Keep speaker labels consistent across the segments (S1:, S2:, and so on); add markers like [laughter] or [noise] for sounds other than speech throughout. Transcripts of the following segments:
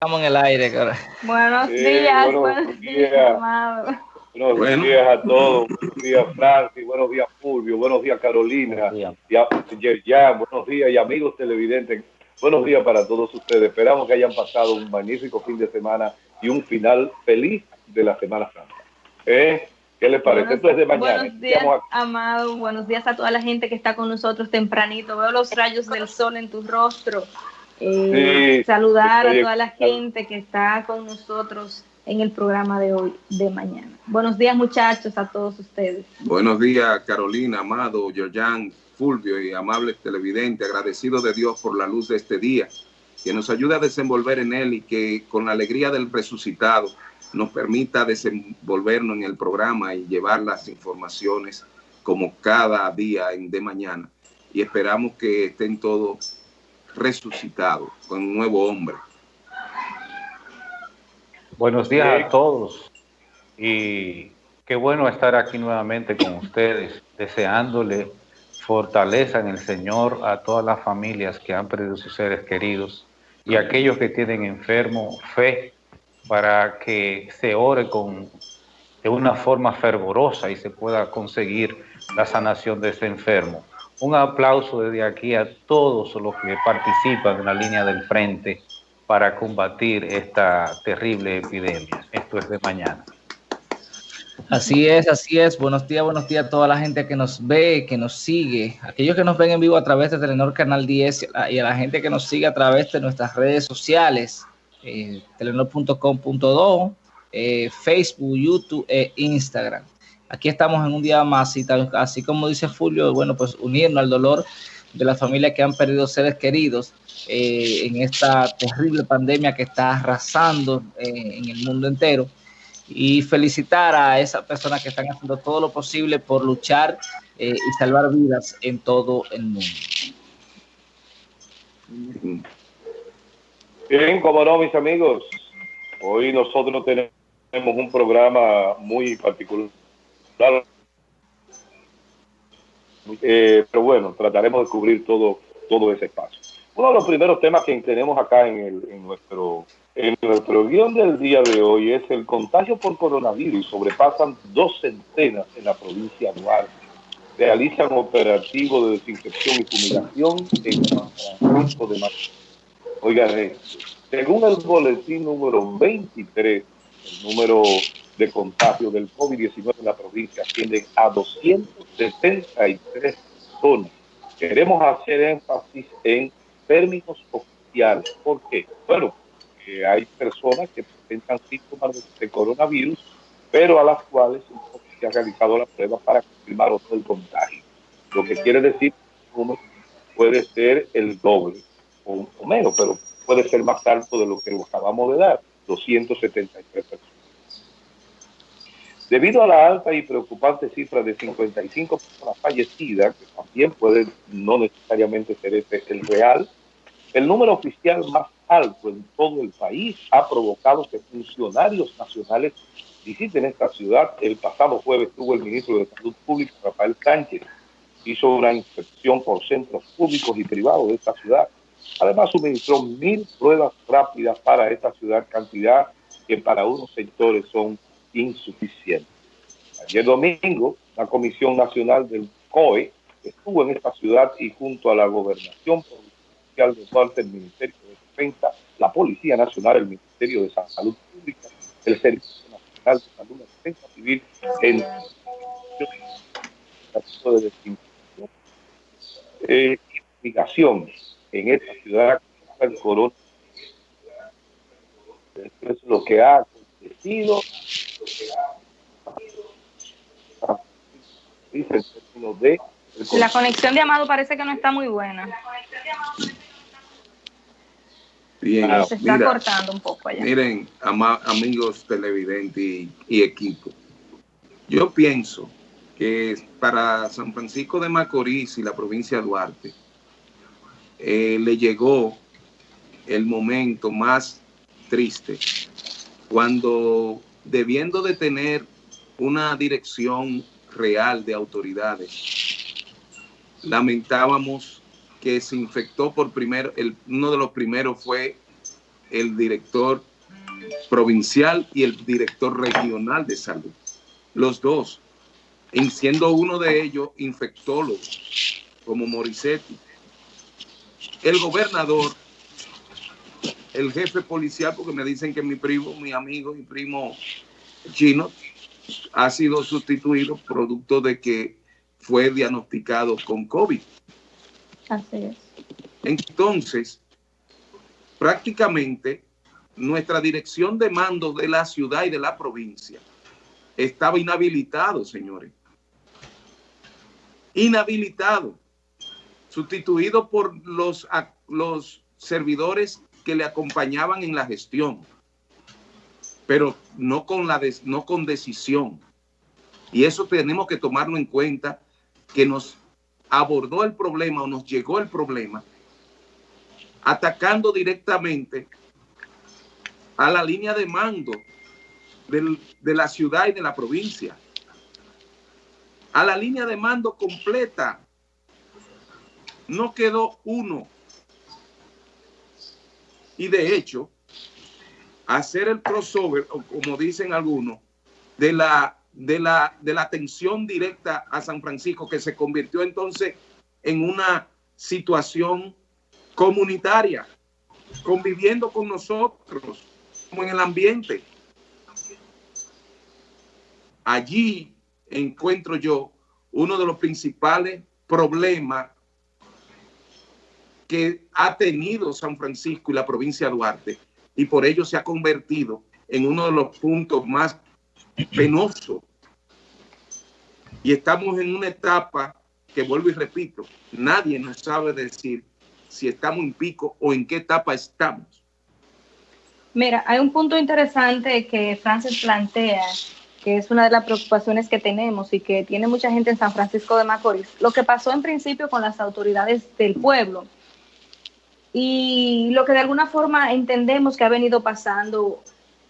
S1: Estamos en el aire, cara.
S2: Buenos días, buenos, días, amado.
S3: Buenos días a todos. Buenos días, Francis. Buenos días, Fulvio. Buenos días, Carolina. Buenos días. buenos días y amigos televidentes. Buenos días para todos ustedes. Esperamos que hayan pasado un magnífico fin de semana y un final feliz de la Semana Santa. ¿Eh? ¿Qué les parece? Esto es de mañana.
S2: Buenos días, amado. Buenos días a toda la gente que está con nosotros tempranito. Veo los rayos del sol en tu rostro. Eh, saludar a toda la gente que está con nosotros en el programa de hoy, de mañana. Buenos días, muchachos, a todos ustedes.
S4: Buenos días, Carolina, Amado, Georgian, Fulvio y amables televidentes. Agradecido de Dios por la luz de este día, que nos ayude a desenvolver en él y que con la alegría del resucitado nos permita desenvolvernos en el programa y llevar las informaciones como cada día en de mañana. Y esperamos que estén todos resucitado, con un nuevo hombre.
S5: Buenos días a todos. Y qué bueno estar aquí nuevamente con ustedes, deseándole fortaleza en el Señor a todas las familias que han perdido sus seres queridos y aquellos que tienen enfermo, fe para que se ore con, de una forma fervorosa y se pueda conseguir la sanación de ese enfermo un aplauso desde aquí a todos los que participan en la línea del frente para combatir esta terrible epidemia. Esto es de mañana.
S1: Así es, así es. Buenos días, buenos días a toda la gente que nos ve, que nos sigue, aquellos que nos ven en vivo a través de Telenor Canal 10 y a la gente que nos sigue a través de nuestras redes sociales, eh, telenor.com.do, eh, Facebook, YouTube e Instagram aquí estamos en un día más y tal, así como dice Fulvio, bueno, pues unirnos al dolor de las familias que han perdido seres queridos eh, en esta terrible pandemia que está arrasando eh, en el mundo entero. Y felicitar a esas personas que están haciendo todo lo posible por luchar eh, y salvar vidas en todo el mundo.
S3: Bien, como no, mis amigos, hoy nosotros tenemos un programa muy particular Claro. Eh, pero bueno, trataremos de cubrir todo, todo ese espacio. Uno de los primeros temas que tenemos acá en, el, en, nuestro, en nuestro guion del día de hoy es el contagio por coronavirus. Sobrepasan dos centenas en la provincia de Duarte. Realizan operativo de desinfección y fumigación en Francisco de Macorís. Oigan, según el boletín número 23, el número de contagio del COVID-19 en la provincia ascienden a 273 personas. Queremos hacer énfasis en términos oficiales. ¿Por qué? Bueno, hay personas que presentan síntomas de coronavirus, pero a las cuales se ha realizado la prueba para confirmar otro el contagio. Lo que quiere decir que uno puede ser el doble o, o menos, pero puede ser más alto de lo que acabamos de dar, 273 personas. Debido a la alta y preocupante cifra de 55 personas fallecidas, que también puede no necesariamente ser este el real, el número oficial más alto en todo el país ha provocado que funcionarios nacionales visiten esta ciudad. El pasado jueves tuvo el ministro de Salud Pública, Rafael Sánchez, hizo una inspección por centros públicos y privados de esta ciudad. Además, suministró mil pruebas rápidas para esta ciudad, cantidad que para unos sectores son insuficiente. Ayer domingo, la Comisión Nacional del COE estuvo en esta ciudad y junto a la Gobernación Provincial de Duarte, el Ministerio de Defensa, la Policía Nacional, el Ministerio de Salud Pública, el Servicio Nacional de Salud, la Defensa Civil, en de eh, investigaciones en esta ciudad el es lo que ha acontecido
S2: la conexión de Amado parece que no está muy buena.
S4: Bien,
S2: se está cortando un poco allá.
S4: Miren, amigos televidentes y, equipo, yo pienso que para San Francisco de Macorís y la provincia de Duarte eh, le llegó el momento más triste cuando debiendo de tener una dirección real de autoridades, lamentábamos que se infectó por primero, el, uno de los primeros fue el director provincial y el director regional de salud. Los dos, en siendo uno de ellos infectólogo, como Morissetti. El gobernador, el jefe policial, porque me dicen que mi primo, mi amigo, mi primo chino, ha sido sustituido producto de que fue diagnosticado con COVID. Así es. Entonces, prácticamente nuestra dirección de mando de la ciudad y de la provincia estaba inhabilitado, señores. Inhabilitado. Sustituido por los, los servidores que le acompañaban en la gestión. Pero no con, la no con decisión. Y eso tenemos que tomarlo en cuenta, que nos abordó el problema o nos llegó el problema atacando directamente a la línea de mando de la ciudad y de la provincia, a la línea de mando completa. No quedó uno. Y de hecho, hacer el crossover, como dicen algunos, de la, de, la, de la atención directa a San Francisco, que se convirtió entonces en una situación comunitaria, conviviendo con nosotros, como en el ambiente. Allí encuentro yo uno de los principales problemas que ha tenido San Francisco y la provincia de Duarte y por ello se ha convertido en uno de los puntos más penosos. Y estamos en una etapa que vuelvo y repito, nadie nos sabe decir si estamos en pico o en qué etapa estamos.
S2: Mira, hay un punto interesante que Francis plantea, que es una de las preocupaciones que tenemos y que tiene mucha gente en San Francisco de Macorís. Lo que pasó en principio con las autoridades del pueblo y lo que de alguna forma entendemos que ha venido pasando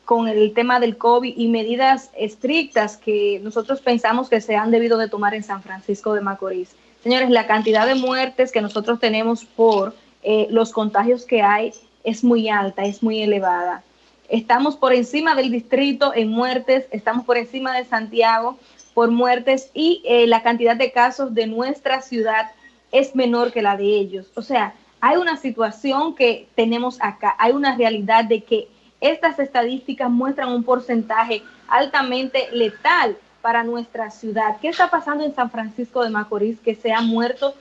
S2: con el tema del COVID y medidas estrictas que nosotros pensamos que se han debido de tomar en San Francisco de Macorís. Señores, la cantidad de muertes que nosotros tenemos por eh, los contagios que hay es muy alta, es muy elevada. Estamos por encima del distrito en muertes, estamos por encima de Santiago por muertes y eh, la cantidad de casos de nuestra ciudad es menor que la de ellos. O sea, hay una situación que tenemos acá, hay una realidad de que estas estadísticas muestran un porcentaje altamente letal para nuestra ciudad. ¿Qué está pasando en San Francisco de Macorís que se han muerto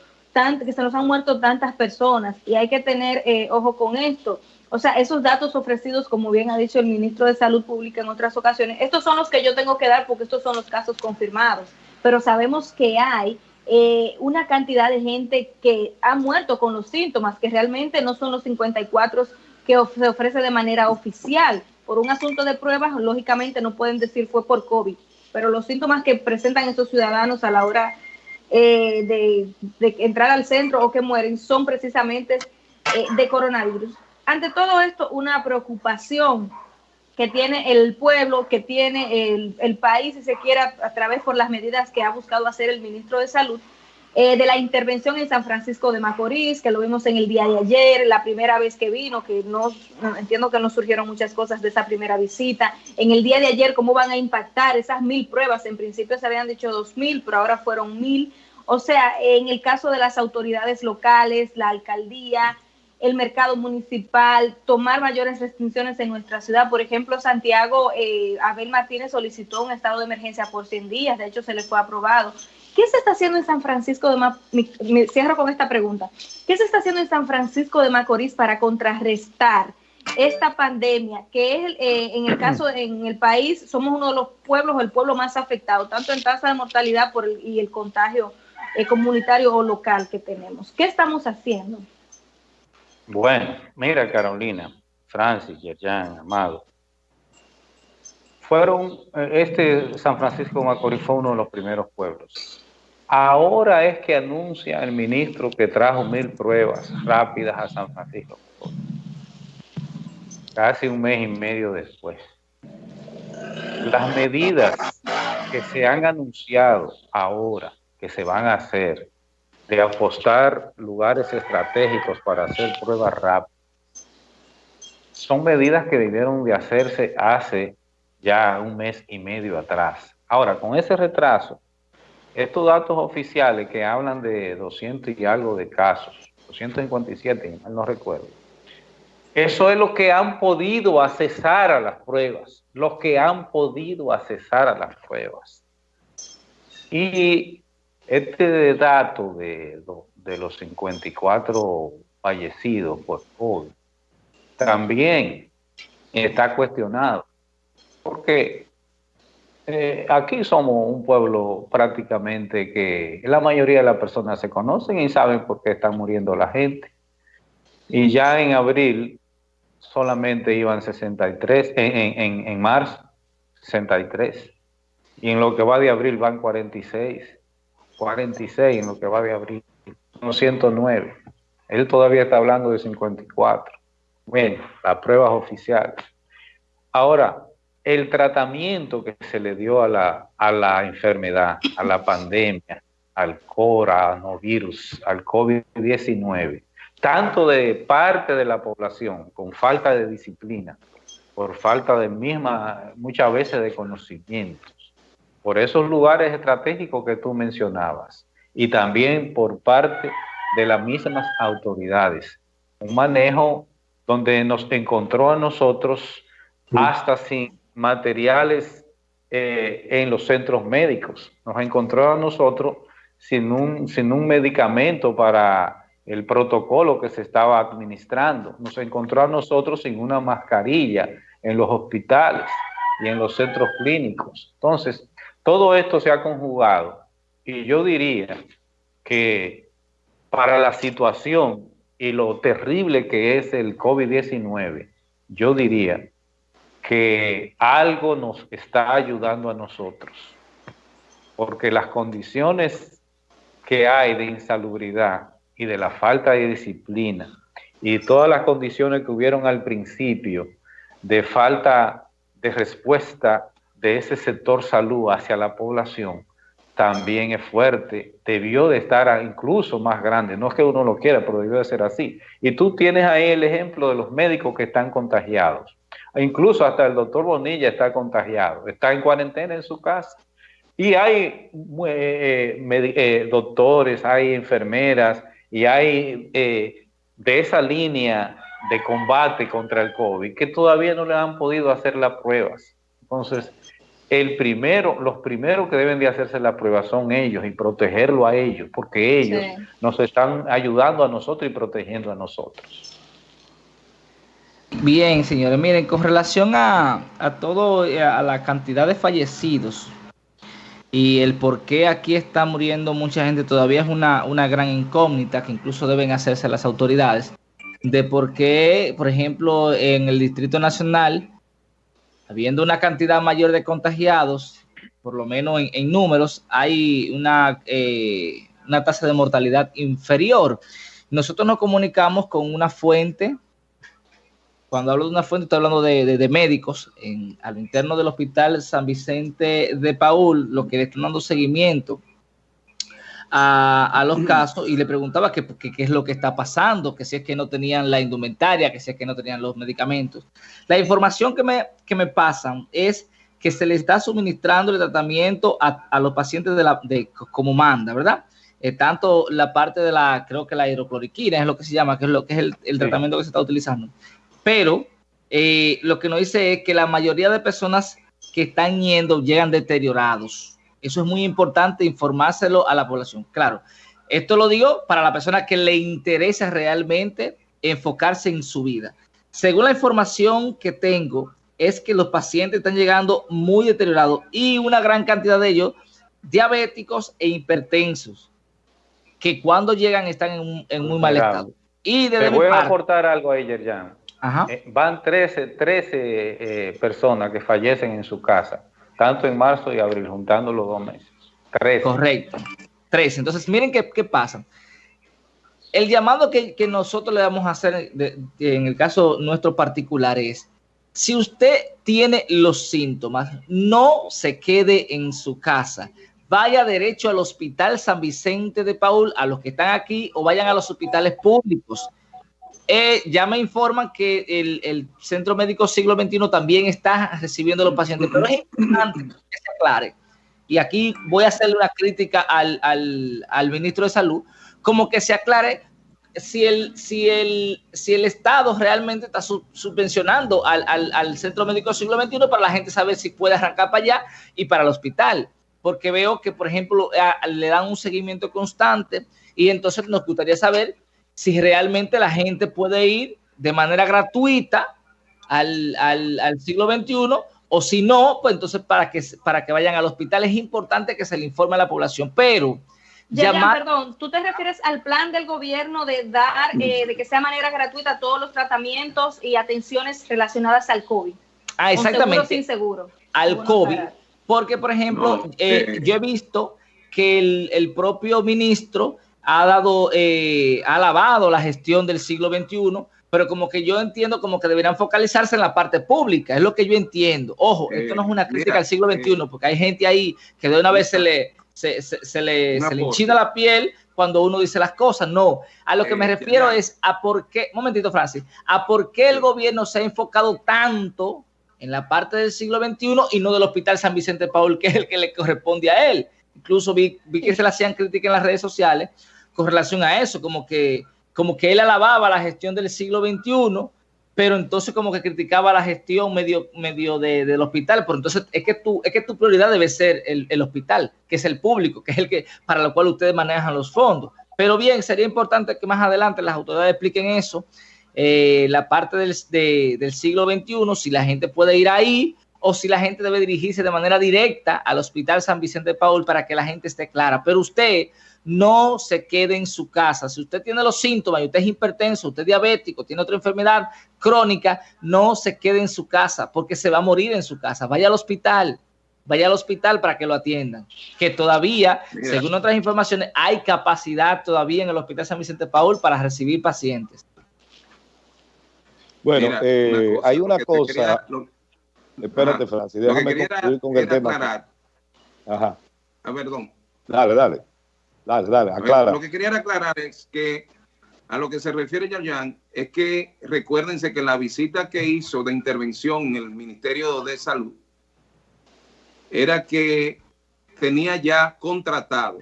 S2: que se nos han muerto tantas personas y hay que tener eh, ojo con esto. O sea, esos datos ofrecidos, como bien ha dicho el ministro de Salud Pública en otras ocasiones, estos son los que yo tengo que dar porque estos son los casos confirmados, pero sabemos que hay eh, una cantidad de gente que ha muerto con los síntomas, que realmente no son los 54 que se ofrece de manera oficial. Por un asunto de pruebas, lógicamente no pueden decir fue por COVID, pero los síntomas que presentan estos ciudadanos a la hora eh, de, entrar al centro o que mueren son precisamente eh, de coronavirus. Ante todo esto, una preocupación que tiene el pueblo, que tiene el, país, si se quiere, a través por las medidas que ha buscado hacer el ministro de Salud, eh, de la intervención en San Francisco de Macorís, que lo vimos en el día de ayer, la primera vez que vino, que no, entiendo que no surgieron muchas cosas de esa primera visita. En el día de ayer, cómo van a impactar esas mil pruebas. En principio se habían dicho dos mil, pero ahora fueron mil. O sea, en el caso de las autoridades locales, la alcaldía, el mercado municipal, tomar mayores restricciones en nuestra ciudad. Por ejemplo, Santiago, eh, Abel Martínez solicitó un estado de emergencia por 100 días, de hecho se le fue aprobado. ¿Qué se está haciendo en San Francisco de Macorís? Me cierro con esta pregunta. ¿Qué se está haciendo en San Francisco de Macorís para contrarrestar esta pandemia, que es eh, en el [clears throat] caso en el país, somos uno de los pueblos o el pueblo más afectado, tanto en tasa de mortalidad por y el contagio eh, comunitario o local que tenemos? ¿Qué estamos haciendo?
S5: Bueno, mira Carolina, Francis, Yerjan, Amado, fueron, eh, este San Francisco Macorís fue uno de los primeros pueblos. Ahora es que anuncia el ministro que trajo mil pruebas rápidas a San Francisco. Casi un mes y medio después. Las medidas que se han anunciado ahora, que se van a hacer, de apostar lugares estratégicos para hacer pruebas rápidas, son medidas que debieron de hacerse hace ya un mes y medio atrás. Ahora, con ese retraso, estos datos oficiales que hablan de 200 y algo de casos, 257, no recuerdo, eso es lo que han podido accesar a las pruebas, los que han podido accesar a las pruebas. Y este dato de, los 54 fallecidos por COVID también está cuestionado, porque eh, aquí somos un pueblo prácticamente que la mayoría de las personas se conocen y saben por qué está muriendo la gente. Y ya en abril solamente iban 63, en, en, en marzo 63. Y en lo que va de abril van 46. 46 en lo que va de abril. No 109. Él todavía está hablando de 54. Bueno, las pruebas oficiales. Ahora, el tratamiento que se le dio a la, a la enfermedad, a la pandemia, al coronavirus, al COVID-19, tanto de parte de la población, con falta de disciplina, por falta de misma, muchas veces de conocimientos, por esos lugares estratégicos que tú mencionabas, y también por parte de las mismas autoridades. Un manejo donde nos encontró a nosotros hasta sin materiales eh, en los centros médicos. Nos encontró a nosotros sin un, sin un medicamento para el protocolo que se estaba administrando. Nos encontró a nosotros sin una mascarilla en los hospitales y en los centros clínicos. Entonces, todo esto se ha conjugado y yo diría que para la situación y lo terrible que es el COVID-19, yo diría que algo nos está ayudando a nosotros, porque las condiciones que hay de insalubridad y de la falta de disciplina y todas las condiciones que hubieron al principio de falta de respuesta de ese sector salud hacia la población, también es fuerte, debió de estar incluso más grande, no es que uno lo quiera, pero debió de ser así. Y tú tienes ahí el ejemplo de los médicos que están contagiados, e incluso hasta el doctor Bonilla está contagiado, está en cuarentena en su casa. Y hay eh, eh, eh, doctores, hay enfermeras y hay de esa línea de combate contra el COVID que todavía no le han podido hacer las pruebas. Entonces, el primero, los primeros que deben de hacerse la prueba son ellos y protegerlo a ellos, porque ellos nos están ayudando a nosotros y protegiendo a nosotros.
S1: Bien, señores, miren, con relación a, a todo, eh, a la cantidad de fallecidos y el por qué aquí está muriendo mucha gente, todavía es una, una gran incógnita que incluso deben hacerse las autoridades, de por qué, por ejemplo, en el Distrito Nacional, habiendo una cantidad mayor de contagiados, por lo menos en, números, hay una, eh, una tasa de mortalidad inferior. Nosotros nos comunicamos con una fuente, cuando hablo de una fuente estoy hablando de, médicos, en, al interno del Hospital San Vicente de Paul, lo que le están dando seguimiento a, los casos y le preguntaba qué es lo que está pasando, que si es que no tenían la indumentaria, que si es que no tenían los medicamentos. La información que me, que me pasan es que se le está suministrando el tratamiento a, los pacientes de la, de, como manda, ¿verdad? Eh, tanto la parte de la, creo que la hidrocloriquina es lo que se llama, que es lo que es el, tratamiento que se está utilizando. Pero eh, lo que nos dice es que la mayoría de personas que están yendo llegan deteriorados. Eso es muy importante informárselo a la población. Claro, esto lo digo para la persona que le interesa realmente enfocarse en su vida. Según la información que tengo, es que los pacientes están llegando muy deteriorados y una gran cantidad de ellos diabéticos e hipertensos, que cuando llegan están en, muy mal estado.
S5: Y Te voy a aportar algo ayer ya. Eh, van 13, 13 eh, personas que fallecen en su casa tanto en marzo y abril, juntando los dos meses.
S1: Tres. Correcto. Tres. Entonces, miren qué, pasa. El llamado que, nosotros le vamos a hacer en el caso nuestro particular es, si usted tiene los síntomas, no se quede en su casa. Vaya derecho al Hospital San Vicente de Paul, a los que están aquí, o vayan a los hospitales públicos. Eh, ya me informan que el, Centro Médico Siglo XXI también está recibiendo a los pacientes, pero es importante que se aclare. Y aquí voy a hacerle una crítica al, al ministro de Salud, como que se aclare si el, si el, si el Estado realmente está subvencionando al, al, Centro Médico Siglo XXI para la gente saber si puede arrancar para allá y para el hospital. Porque veo que, por ejemplo, le dan un seguimiento constante y entonces nos gustaría saber si realmente la gente puede ir de manera gratuita al, al siglo XXI o si no, pues entonces para que, para que vayan al hospital es importante que se le informe a la población. Pero
S2: perdón, ¿tú te refieres al plan del gobierno de dar, eh, de que sea manera gratuita todos los tratamientos y atenciones relacionadas al COVID?
S1: Ah, exactamente.
S2: sin seguro.
S1: Al COVID. Porque, por ejemplo, eh, eh. yo he visto que el, propio ministro ha dado, ha alabado la gestión del siglo XXI, pero como que yo entiendo como que deberían focalizarse en la parte pública, es lo que yo entiendo. Ojo, esto no es una crítica al siglo XXI, porque hay gente ahí que de una vez se le, se, se, le, se le enchina la piel cuando uno dice las cosas. No, a lo que me refiero es a por qué, momentito, Francis, a por qué el gobierno se ha enfocado tanto en la parte del siglo XXI y no del Hospital San Vicente Paul, que es el que le corresponde a él. Incluso vi, vi que se le hacían críticas en las redes sociales con relación a eso, como que, como que él alababa la gestión del siglo XXI pero entonces como que criticaba la gestión medio, medio del hospital, pero entonces es que, tu, es que tu prioridad debe ser el, hospital, que es el público, que es el que para lo cual ustedes manejan los fondos. Pero bien, sería importante que más adelante las autoridades expliquen eso, eh, la parte del, del siglo XXI, si la gente puede ir ahí o si la gente debe dirigirse de manera directa al Hospital San Vicente de Paul para que la gente esté clara. Pero usted no se quede en su casa. Si usted tiene los síntomas y usted es hipertenso, usted es diabético, tiene otra enfermedad crónica, no se quede en su casa porque se va a morir en su casa. Vaya al hospital, vaya al hospital para que lo atiendan. Que todavía, según otras informaciones, hay capacidad todavía en el Hospital San Vicente Paul para recibir pacientes.
S3: Bueno, eh, hay una cosa. Espérate, Francis, déjame concluir con el tema.
S4: Ajá. Ah, perdón.
S3: Dale, dale. Dale, dale, aclara.
S4: Lo que quería aclarar es que a lo que se refiere Yayan es que recuérdense que la visita que hizo de intervención en el Ministerio de Salud era que tenía ya contratado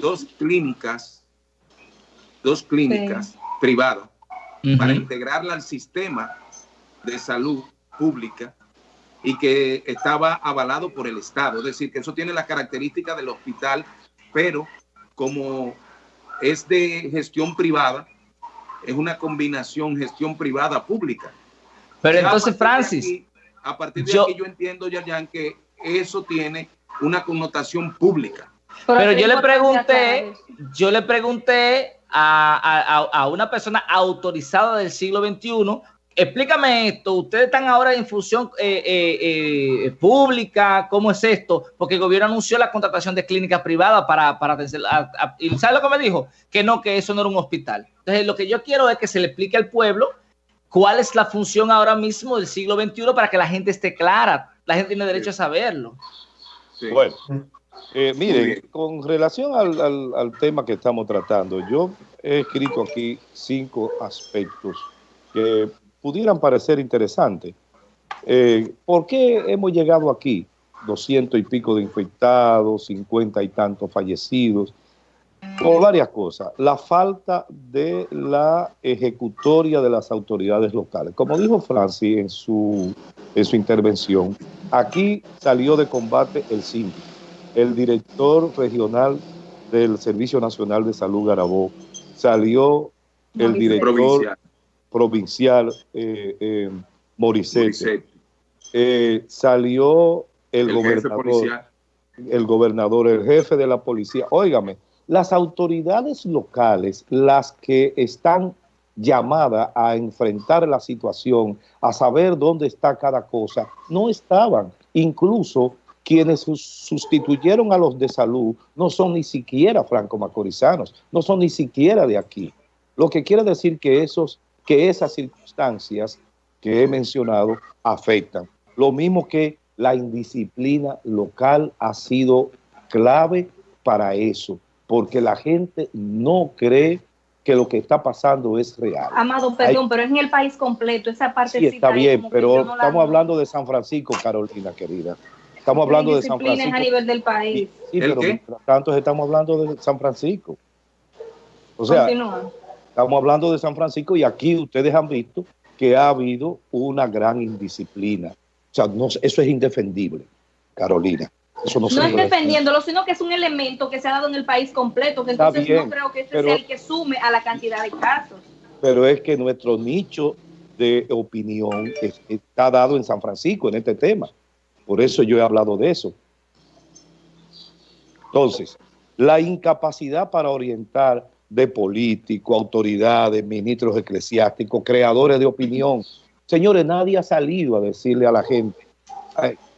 S4: dos clínicas, dos clínicas privadas para integrarla al sistema de salud pública y que estaba avalado por el Estado. Es decir, que eso tiene la característica del hospital pero como es de gestión privada, es una combinación gestión privada pública.
S1: Pero entonces, Francis,
S4: a partir de aquí yo entiendo, Yayan, que eso tiene una connotación pública.
S1: Pero yo le pregunté, yo le pregunté a, a, una persona autorizada del siglo XXI explícame esto, ustedes están ahora en función eh, eh, eh, pública, ¿cómo es esto? Porque el gobierno anunció la contratación de clínicas privadas para, para y ¿sabe lo que me dijo? Que no, que eso no era un hospital. Entonces, lo que yo quiero es que se le explique al pueblo cuál es la función ahora mismo del siglo XXI para que la gente esté clara. La gente tiene derecho a saberlo.
S3: Bueno, miren, con relación al, al tema que estamos tratando, yo he escrito aquí cinco aspectos que pudieran parecer interesantes. Eh, ¿Por qué hemos llegado aquí? 200 y pico de infectados, 50 y tantos fallecidos, por varias cosas. La falta de la ejecutoria de las autoridades locales. Como dijo Francis en su, en su intervención, aquí salió de combate el síndico, el director regional del Servicio Nacional de Salud Garabó, salió el director provincial eh, eh eh, salió el, gobernador, el gobernador, el jefe de la policía. Óigame, las autoridades locales, las que están llamadas a enfrentar la situación, a saber dónde está cada cosa, no estaban. Incluso quienes sustituyeron a los de salud no son ni siquiera franco-macorizanos, no son ni siquiera de aquí. Lo que quiere decir que esos que esas circunstancias que he mencionado afectan. Lo mismo que la indisciplina local ha sido clave para eso, porque la gente no cree que lo que está pasando es real.
S2: Amado, perdón, pero es en el país completo, esa parte
S3: sí, está bien, pero estamos hablando de San Francisco, Carolina querida. Estamos hablando de San Francisco.
S2: a nivel del país.
S3: Sí, pero mientras tanto estamos hablando de San Francisco. O sea, estamos hablando de San Francisco y aquí ustedes han visto que ha habido una gran indisciplina. O sea, no, eso es indefendible, Carolina. Eso no,
S2: no es defendiéndolo, sino que es un elemento que se ha dado en el país completo, que entonces no creo que este sea el que sume a la cantidad de casos.
S3: Pero es que nuestro nicho de opinión está dado en San Francisco en este tema. Por eso yo he hablado de eso. Entonces, la incapacidad para orientar de políticos, autoridades, ministros eclesiásticos, creadores de opinión. Señores, nadie ha salido a decirle a la gente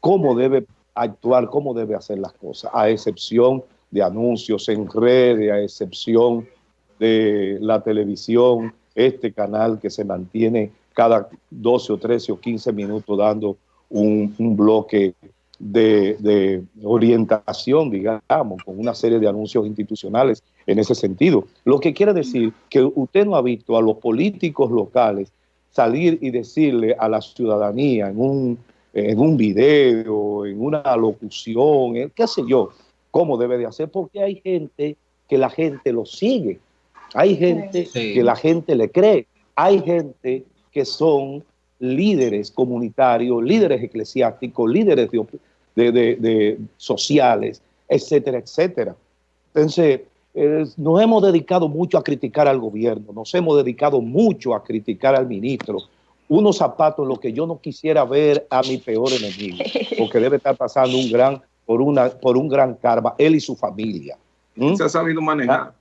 S3: cómo debe actuar, cómo debe hacer las cosas, a excepción de anuncios en redes, a excepción de la televisión, este canal que se mantiene cada 12 o 13 o 15 minutos dando un, bloque de, orientación, digamos, con una serie de anuncios institucionales en ese sentido. Lo que quiere decir que usted no ha visto a los políticos locales salir y decirle a la ciudadanía en un, en un video, en una locución, qué sé yo, cómo debe de hacer, porque hay gente que la gente lo sigue, hay gente que la gente le cree, hay gente que son líderes comunitarios, líderes eclesiásticos, líderes de, sociales, etcétera, etcétera. Entonces, nos hemos dedicado mucho a criticar al gobierno, nos hemos dedicado mucho a criticar al ministro. Unos zapatos lo que yo no quisiera ver a mi peor enemigo, porque debe estar pasando un gran, por, una, por un gran karma, él y su familia.
S4: ¿Mm? Se ha sabido manejar.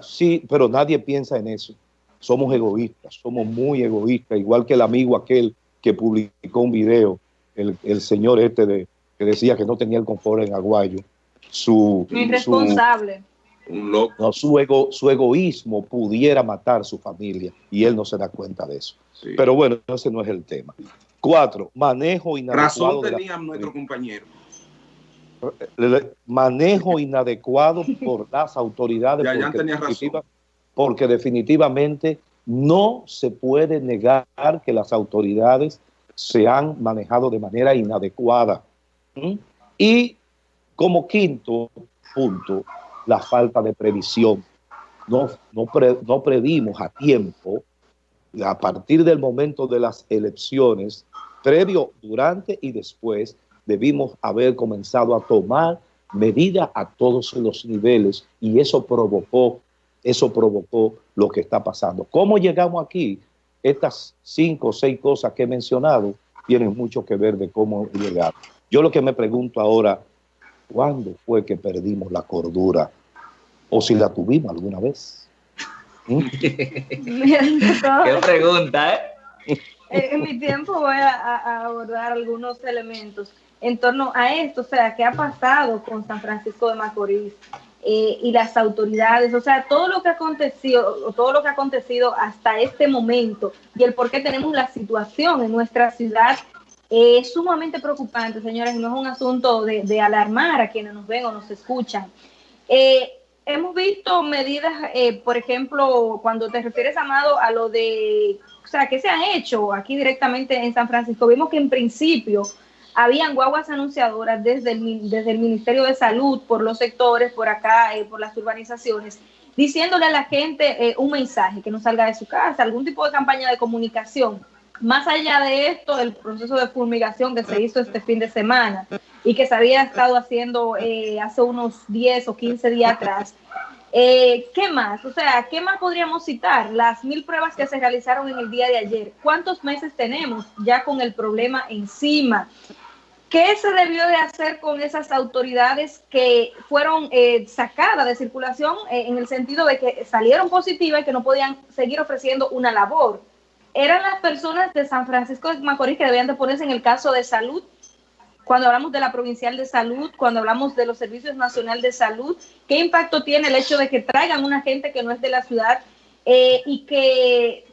S3: sí, pero nadie piensa en eso somos egoístas, somos muy egoístas, igual que el amigo aquel que publicó un video, el, señor este de, que decía que no tenía el confort en Aguayo. Su,
S2: Irresponsable.
S3: Su, su, ego, su egoísmo pudiera matar su familia y él no se da cuenta de eso. Pero bueno, ese no es el tema. Cuatro, manejo inadecuado.
S4: Razón tenía nuestro compañero.
S3: Manejo inadecuado por las autoridades.
S4: Ya, ya tenía razón
S3: porque definitivamente no se puede negar que las autoridades se han manejado de manera inadecuada. Y como quinto punto, la falta de previsión. No, no, no previmos a tiempo, a partir del momento de las elecciones, previo, durante y después, debimos haber comenzado a tomar medidas a todos los niveles y eso provocó eso provocó lo que está pasando. ¿Cómo llegamos aquí? Estas cinco o seis cosas que he mencionado tienen mucho que ver de cómo llegar. Yo lo que me pregunto ahora, ¿cuándo fue que perdimos la cordura? ¿O si la tuvimos alguna vez?
S2: ¿Mm? [laughs] Qué
S1: pregunta, ¿eh?
S2: En mi tiempo voy a, abordar algunos elementos en torno a esto, o sea, ¿qué ha pasado con San Francisco de Macorís? Eh, y las autoridades, o sea, todo lo que ha acontecido, todo lo que ha acontecido hasta este momento y el por qué tenemos la situación en nuestra ciudad es sumamente preocupante, señores, no es un asunto de, alarmar a quienes nos ven o nos escuchan. Eh, hemos visto medidas, eh, por ejemplo, cuando te refieres, Amado, a lo de, o sea, que se han hecho aquí directamente en San Francisco, vimos que en principio habían guaguas anunciadoras desde el, desde el Ministerio de Salud, por los sectores, por acá, eh, por las urbanizaciones, diciéndole a la gente eh, un mensaje, que no salga de su casa, algún tipo de campaña de comunicación. Más allá de esto, el proceso de fumigación que se hizo este fin de semana y que se había estado haciendo eh, hace unos 10 o 15 días atrás, ¿Qué más? O sea, ¿qué más podríamos citar? Las mil pruebas que se realizaron en el día de ayer. ¿Cuántos meses tenemos ya con el problema encima? ¿Qué se debió de hacer con esas autoridades que fueron eh, sacadas de circulación eh, en el sentido de que salieron positivas y que no podían seguir ofreciendo una labor? ¿Eran las personas de San Francisco de Macorís que debían de ponerse en el caso de salud? Cuando hablamos de la provincial de salud, cuando hablamos de los servicios nacional de salud, ¿qué impacto tiene el hecho de que traigan una gente que no es de la ciudad eh, y, que,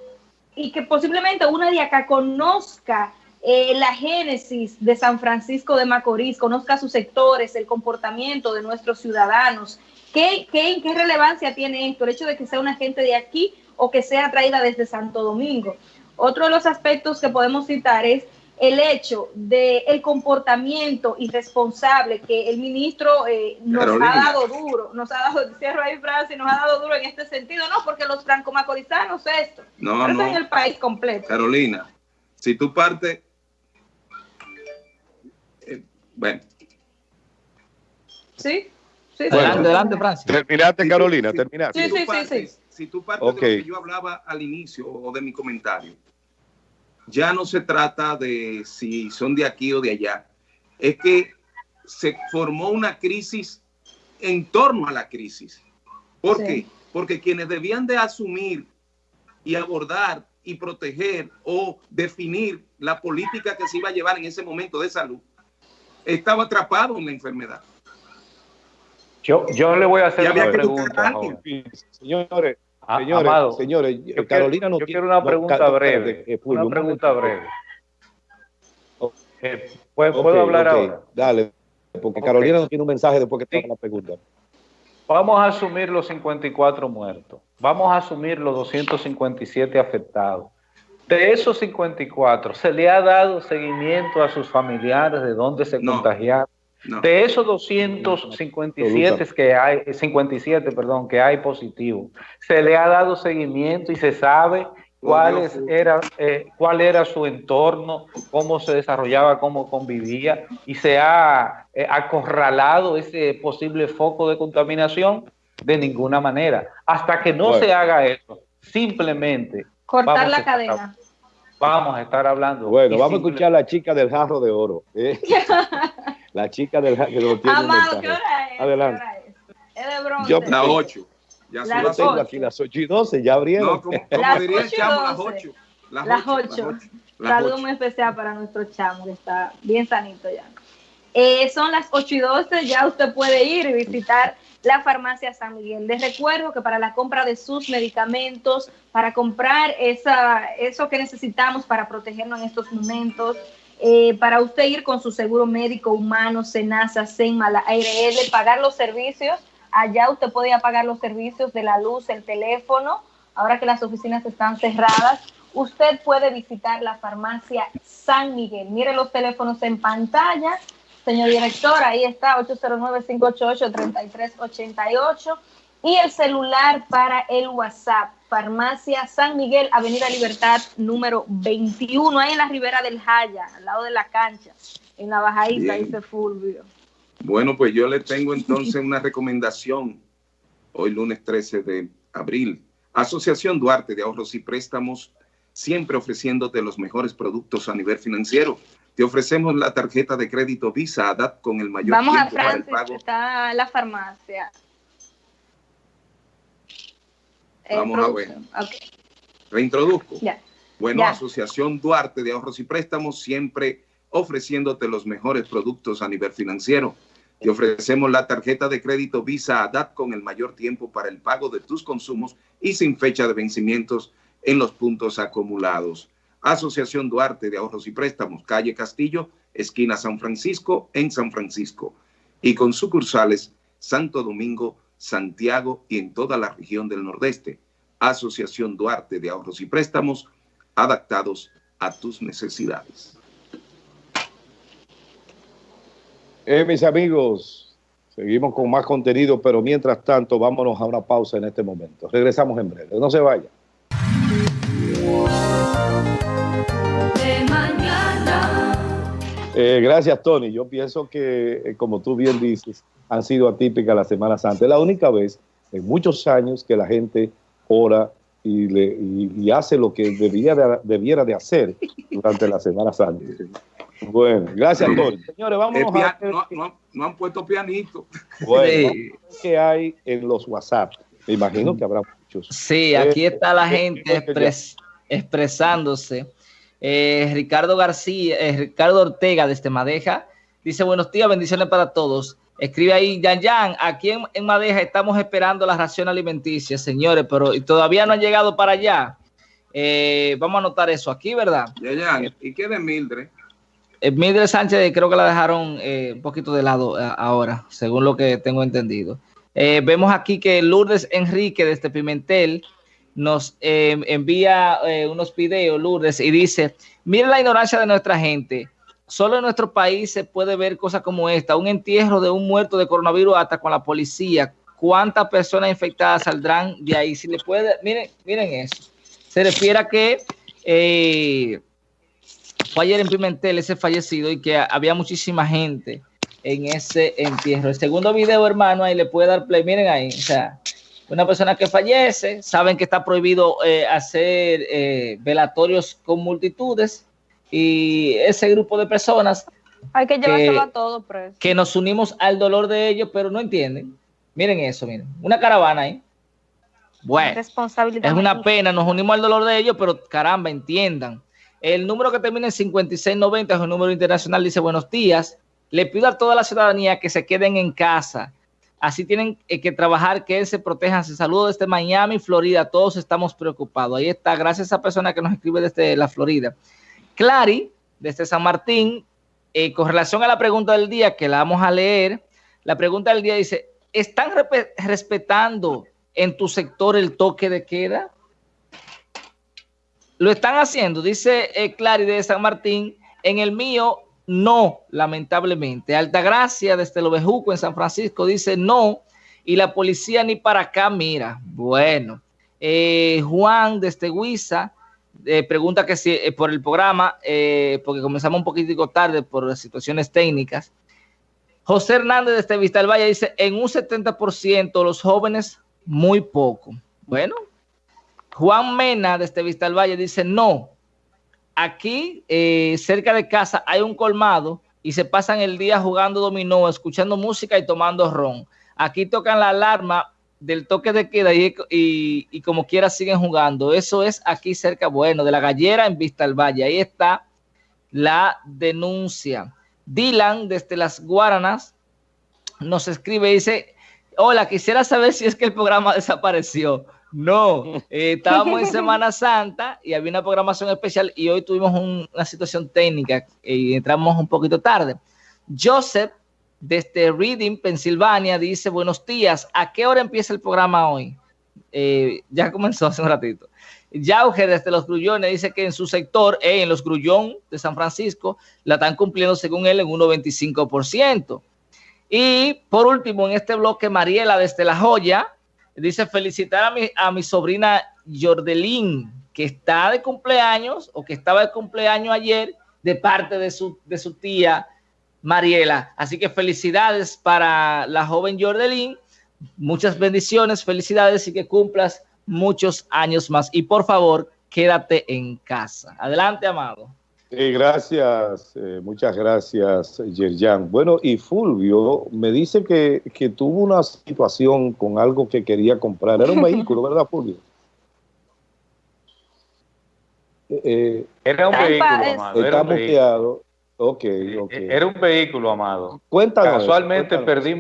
S2: y que posiblemente una de acá conozca eh, la génesis de San Francisco de Macorís, conozca sus sectores, el comportamiento de nuestros ciudadanos, ¿Qué, qué, qué relevancia tiene esto? El hecho de que sea una gente de aquí o que sea traída desde Santo Domingo. Otro de los aspectos que podemos citar es el hecho del el comportamiento irresponsable que el ministro eh, nos ha dado duro, nos ha dado, [laughs] cierro ahí Francia, nos ha dado duro en este sentido, no, porque los franco-macorizanos esto,
S4: no, no.
S2: en el país completo.
S4: Carolina, si tú partes, eh, bueno.
S2: Sí, sí,
S3: adelante, adelante, Francia. Terminaste, Carolina, terminaste.
S2: Sí, sí, sí, sí.
S4: Si tú partes de lo que yo hablaba al inicio o de mi comentario, ya no se trata de si son de aquí o de allá, es que se formó una crisis en torno a la crisis. ¿Por qué? Porque quienes debían de asumir y abordar y proteger o definir la política que se iba a llevar en ese momento de salud, estaba atrapado en la enfermedad.
S5: Yo, yo le voy a hacer una pregunta.
S3: Señores, Señores, señores, Carolina no
S5: yo quiero una pregunta breve. Eh, una pregunta breve. Eh, ¿Puedo, hablar ahora?
S3: Dale, porque Carolina no tiene un mensaje después que te haga la pregunta.
S5: Vamos a asumir los 54 muertos. Vamos a asumir los 257 afectados. De esos 54, ¿se le ha dado seguimiento a sus familiares de dónde se contagiaron? De esos 257 que hay, 57, perdón, que hay positivo, se le ha dado seguimiento y se sabe cuál, era, eh, cuál era su entorno, cómo se desarrollaba, cómo convivía, y se ha eh, acorralado ese posible foco de contaminación de ninguna manera. Hasta que no se haga eso, simplemente...
S2: Cortar la cadena.
S5: Vamos a estar hablando.
S3: Bueno, vamos a escuchar a la chica del jarro de oro. ¿eh? [laughs] [laughs] La chica del que lo tiene
S2: Amado, ¿qué hora es?
S3: Adelante.
S2: ¿Qué hora es? bronce.
S4: Yo, las 8.
S3: Ya las yo tengo aquí las 8 y 12, ya abrieron. No,
S4: como, diría el chamo, las 8.
S2: Las 8. Saludo muy especial para nuestro chamo, que está bien sanito ya. Eh, son las 8 y 12, ya usted puede ir y visitar la farmacia San Miguel. Les recuerdo que para la compra de sus medicamentos, para comprar esa, eso que necesitamos para protegernos en estos momentos, eh, para usted ir con su seguro médico humano, Senasa, Senma, ARL, pagar los servicios. Allá usted podía pagar los servicios de la luz, el teléfono. Ahora que las oficinas están cerradas, usted puede visitar la farmacia San Miguel. Mire los teléfonos en pantalla. Señor director, ahí está, 809-588-3388. Y el celular para el WhatsApp, Farmacia San Miguel, Avenida Libertad, número 21, ahí en la ribera del Jaya, al lado de la cancha, en la bajadita, dice Fulvio.
S4: Bueno, pues yo le tengo entonces una recomendación hoy lunes 13 de abril. Asociación Duarte de Ahorros y Préstamos, siempre ofreciéndote los mejores productos a nivel financiero. Te ofrecemos la tarjeta de crédito Visa ADAP con el mayor
S2: Vamos a Francis, está la farmacia.
S4: Vamos a ver. Reintroduzco. Bueno, Asociación Duarte de Ahorros y Préstamos, siempre ofreciéndote los mejores productos a nivel financiero. Te ofrecemos la tarjeta de crédito Visa ADAT con el mayor tiempo para el pago de tus consumos y sin fecha de vencimientos en los puntos acumulados. Asociación Duarte de Ahorros y Préstamos, calle Castillo, esquina San Francisco, en San Francisco. Y con sucursales Santo Domingo, Santiago y en toda la región del Nordeste. Asociación Duarte de Ahorros y Préstamos, adaptados a tus necesidades.
S3: Eh, mis amigos, seguimos con más contenido, pero mientras tanto, vámonos a una pausa en este momento. Regresamos en breve. No se vayan. Eh, gracias, Tony. Yo pienso que, eh, como tú bien dices, han sido atípicas la Semana Santa. Es la única vez en muchos años que la gente ora y, le, hace lo que debía debiera de hacer durante la Semana Santa. Bueno, gracias, Tony.
S4: Señores, vamos a no, han puesto pianito.
S3: Bueno, ¿qué hay en los WhatsApp? Me imagino que habrá muchos.
S1: Sí, aquí eh, está la gente expresándose. Eh, Ricardo García, eh, Ricardo Ortega desde Madeja, dice buenos días, bendiciones para todos. Escribe ahí, Yan Yan, aquí en, Madeja estamos esperando la ración alimenticia, señores, pero todavía no han llegado para allá. Eh, vamos a anotar eso aquí, ¿verdad?
S4: Yan Yan, ¿y qué de Mildred?
S1: Mildred Sánchez creo que la dejaron un poquito de lado ahora, según lo que tengo entendido. Eh, vemos aquí que Lourdes Enrique desde Pimentel nos eh, envía unos videos, Lourdes, y dice, mire la ignorancia de nuestra gente. Solo en nuestro país se puede ver cosas como esta, un entierro de un muerto de coronavirus hasta con la policía. ¿Cuántas personas infectadas saldrán de ahí? Si le puede, miren, miren eso. Se refiere a que fue ayer en Pimentel ese fallecido y que había muchísima gente en ese entierro. El segundo video, hermano, ahí le puede dar play. Miren ahí, o sea, una persona que fallece, saben que está prohibido eh, hacer eh, velatorios con multitudes y ese grupo de personas
S2: hay que llevárselo a todos
S1: que nos unimos al dolor de ellos, pero no entienden. Miren eso, miren, una caravana ahí. Bueno, es una pena, nos unimos al dolor de ellos, pero caramba, entiendan. El número que termina en 5690 es un número internacional, dice buenos días. Le pido a toda la ciudadanía que se queden en casa. Así tienen eh, que trabajar, que se protejan. Se saludo desde Miami, Florida. Todos estamos preocupados. Ahí está. Gracias a esa persona que nos escribe desde la Florida. Clary, desde San Martín, eh, con relación a la pregunta del día, que la vamos a leer, la pregunta del día dice, ¿están respetando en tu sector el toque de queda? Lo están haciendo, dice eh, Clary de San Martín. En el mío, no, lamentablemente. Altagracia desde Lobejuco en San Francisco dice no. Y la policía ni para acá mira. Bueno, eh, Juan desde Huiza eh, pregunta que si eh, por el programa, porque comenzamos un poquitico tarde por situaciones técnicas. José Hernández desde Vista del Valle dice, en un 70% los jóvenes, muy poco. Bueno, Juan Mena, desde Vista del Valle, dice, no, aquí eh, cerca de casa hay un colmado y se pasan el día jugando dominó, escuchando música y tomando ron. Aquí tocan la alarma del toque de queda y, como quiera siguen jugando. Eso es aquí cerca, bueno, de la gallera en Vista del Valle. Ahí está la denuncia. Dylan, desde las Guaranas, nos escribe y dice, hola, quisiera saber si es que el programa [laughs] desapareció. No, eh, estábamos en [laughs] Semana Santa y había una programación especial y hoy tuvimos una situación técnica y entramos un poquito tarde. Joseph, desde Reading, Pensilvania, dice, buenos días, ¿a qué hora empieza el programa hoy? Eh, ya comenzó hace un ratito. Yauge, desde Los Grullones, dice que en su sector, eh, en Los Grullón de San Francisco, la están cumpliendo según él en 1,25%. Y por último, en este bloque, Mariela desde La Joya, Dice, felicitar a mi, a mi sobrina Jordelín, que está de cumpleaños o que estaba de cumpleaños ayer de parte de su, de su tía Mariela. Así que felicidades para la joven Jordelín. Muchas bendiciones, felicidades y que cumplas muchos años más. Y por favor, quédate en casa. Adelante, amado
S3: gracias, eh, muchas gracias, Yerjan. Bueno, y Fulvio me dice que, tuvo una situación con algo que quería comprar. Era un [laughs] vehículo, ¿verdad, Fulvio?
S5: Eh, eh, era un vehículo, amado.
S3: Está muteado. Ok, ok.
S5: Era un vehículo, amado.
S3: Cuéntanos.
S5: Casualmente perdí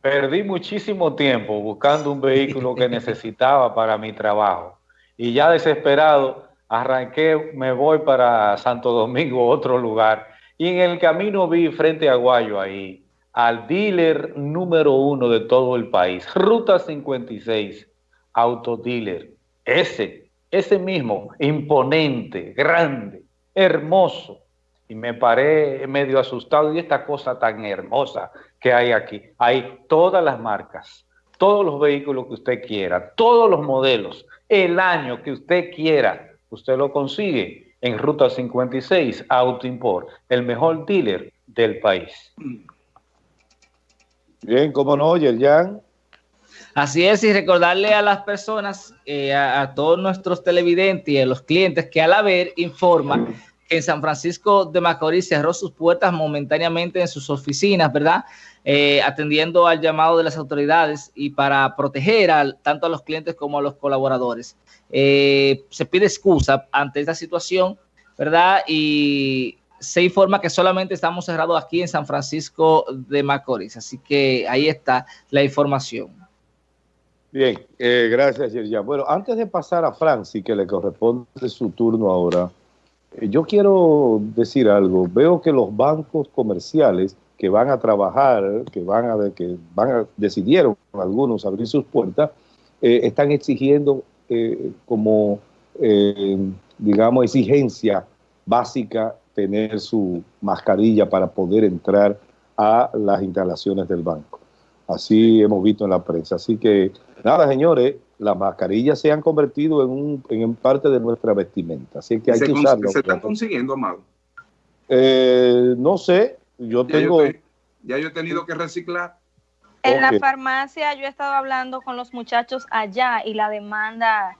S5: perdí muchísimo tiempo buscando un vehículo que [laughs] necesitaba para mi trabajo. Y ya desesperado arranqué, me voy para Santo Domingo, [laughs] otro lugar, y en el camino vi frente a Guayo ahí al dealer número uno de todo el país, Ruta 56, autodealer, ese, ese mismo, imponente, grande, hermoso. Y me paré medio asustado y esta cosa tan hermosa que hay aquí. Hay todas las marcas, todos los vehículos que usted quiera, todos los modelos, el año que usted quiera usted lo consigue en Ruta 56 Auto Import, el mejor dealer del país.
S3: Bien, ¿cómo no, Yerjan?
S1: Así es, y recordarle a las personas, eh, a, todos nuestros televidentes y a los clientes que al haber informa que en San Francisco de Macorís cerró sus puertas momentáneamente en sus oficinas, ¿verdad? Eh, atendiendo al llamado de las autoridades y para proteger tanto a los clientes como a los colaboradores. Eh, se pide excusa ante esta situación, ¿verdad? Y se informa que solamente estamos cerrados aquí en San Francisco de Macorís. Así que ahí está la información.
S3: Bien, eh, gracias, Yerja. Bueno, antes de pasar a Francis, que le corresponde su turno ahora, yo quiero decir algo. Veo que los bancos comerciales que van a trabajar, que van a, que van decidieron algunos abrir sus puertas, eh, están exigiendo eh, como, eh, digamos, exigencia básica tener su mascarilla para poder entrar a las instalaciones del banco. Así hemos visto en la prensa. Así que, nada, señores, las mascarillas se han convertido en, un, en parte de nuestra vestimenta. Así que hay que usarlo.
S4: ¿Se están consiguiendo, Amado?
S3: Eh, no sé, yo tengo...
S4: ya yo he tenido que reciclar.
S2: En la farmacia yo he estado hablando con los muchachos allá y la demanda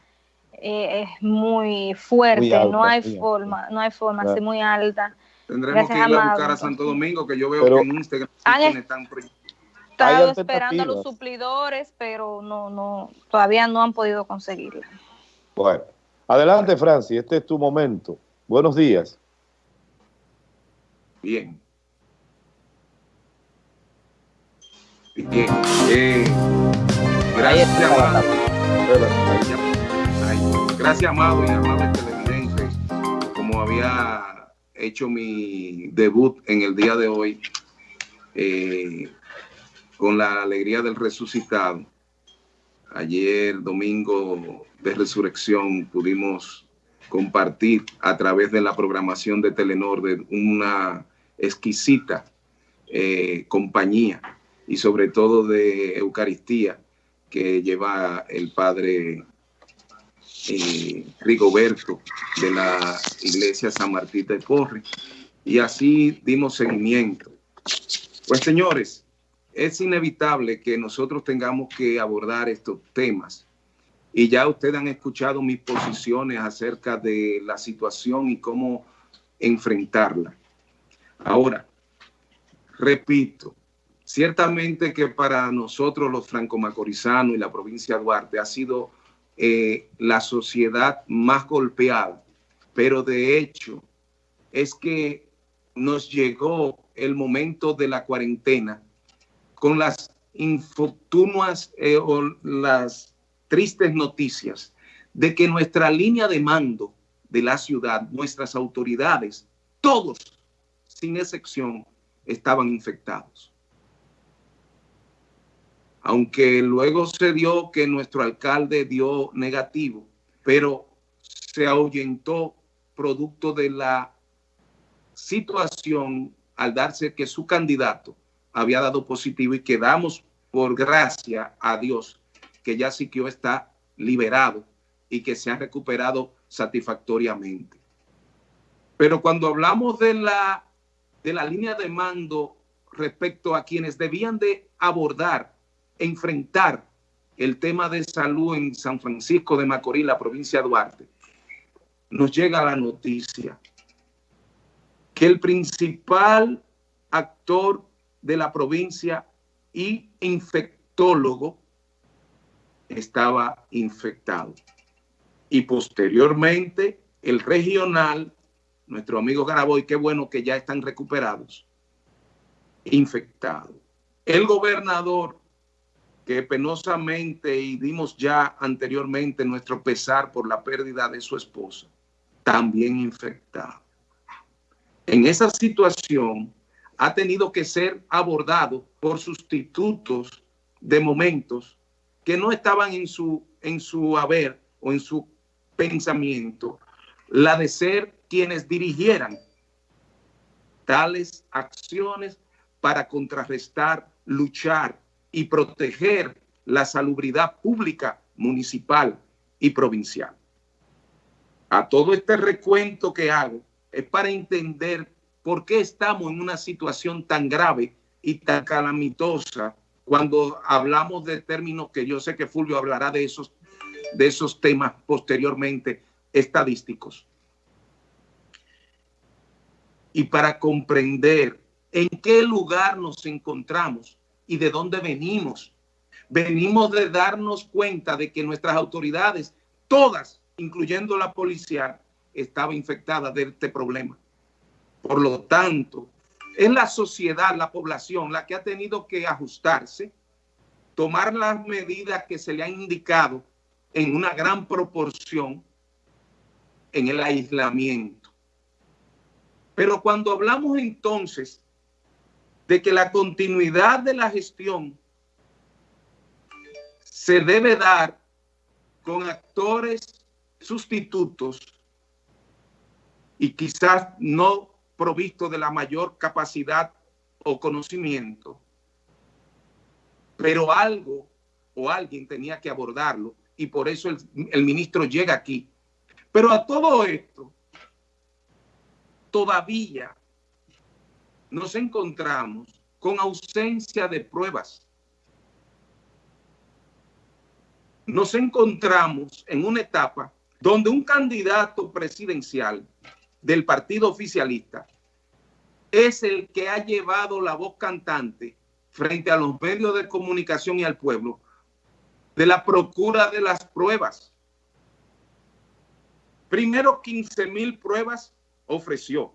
S2: eh, es muy fuerte, no hay forma, no hay forma, es muy alta.
S4: Tendremos que ir a buscar a Santo Domingo, que yo veo que en Instagram
S2: están estado esperando los suplidores, pero no, no, todavía no han podido conseguirla.
S3: Bueno, adelante Francis, este es tu momento. Buenos días.
S4: Bien. Bien. Eh, gracias, amado. Gracias, amado y amado televidente. Como había hecho mi debut en el día de hoy, eh, con la alegría del resucitado. Ayer, domingo de resurrección, pudimos compartir a través de la programación de Telenor de una exquisita eh, compañía y sobre todo de Eucaristía que lleva el padre eh, Rigoberto de la iglesia San Martín de Porre. Y así dimos seguimiento. Pues señores, es inevitable que nosotros tengamos que abordar estos temas. Y ya ustedes han escuchado mis posiciones acerca de la situación y cómo enfrentarla. Ahora, repito, ciertamente que para nosotros los franco-macorizanos y la provincia de Duarte ha sido eh, la sociedad más golpeada, pero de hecho es que nos llegó el momento de la cuarentena con las infortunas eh, o las tristes noticias de que nuestra línea de mando de la ciudad, nuestras autoridades, todos, sin excepción, estaban infectados. Aunque luego se dio que nuestro alcalde dio negativo, pero se ahuyentó producto de la situación al darse que su candidato había dado positivo y quedamos por gracia a Dios que ya Siquio está liberado y que se ha recuperado satisfactoriamente. Pero cuando hablamos de la, de la línea de mando respecto a quienes debían de abordar, enfrentar el tema de salud en San Francisco de Macorís, la provincia de Duarte, nos llega la noticia que el principal actor de la provincia y infectólogo estaba infectado. Y posteriormente el regional, nuestro amigo Garaboy, qué bueno que ya están recuperados, infectado. El gobernador, que penosamente y dimos ya anteriormente nuestro pesar por la pérdida de su esposa, también infectado. En esa situación, ha tenido que ser abordado por sustitutos de momentos que no estaban en su, en su haber o en su pensamiento, la de ser quienes dirigieran tales acciones para contrarrestar, luchar y proteger la salubridad pública municipal y provincial. A todo este recuento que hago es para entender ¿Por qué estamos en una situación tan grave y tan calamitosa cuando hablamos de términos que yo sé que Fulvio hablará de esos, de esos temas posteriormente estadísticos? Y para comprender en qué lugar nos encontramos y de dónde venimos. Venimos de darnos cuenta de que nuestras autoridades, todas, incluyendo la policía, estaba infectada de este problema. Por lo tanto, es la sociedad, la población, la que ha tenido que ajustarse, tomar las medidas que se le han indicado en una gran proporción en el aislamiento. Pero cuando hablamos entonces de que la continuidad de la gestión se debe dar con actores sustitutos y quizás no provisto de la mayor capacidad o conocimiento, pero algo o alguien tenía que abordarlo y por eso el, el ministro llega aquí. Pero a todo esto, todavía nos encontramos con ausencia de pruebas. Nos encontramos en una etapa donde un candidato presidencial del partido oficialista es el que ha llevado la voz cantante frente a los medios de comunicación y al pueblo de la procura de las pruebas. Primero 15 mil pruebas ofreció.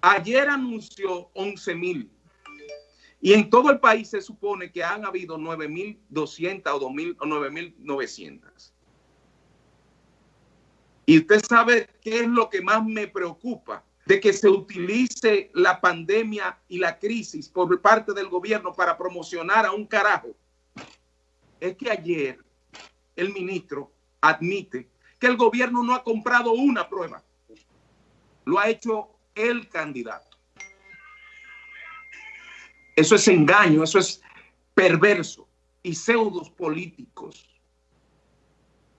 S4: Ayer anunció 11 mil. Y en todo el país se supone que han habido 9.200 o 2.000 o 9.900. Y usted sabe qué es lo que más me preocupa, de que se utilice la pandemia y la crisis por parte del gobierno para promocionar a un carajo. Es que ayer el ministro admite que el gobierno no ha comprado una prueba. Lo ha hecho el candidato. Eso es engaño, eso es perverso y pseudos políticos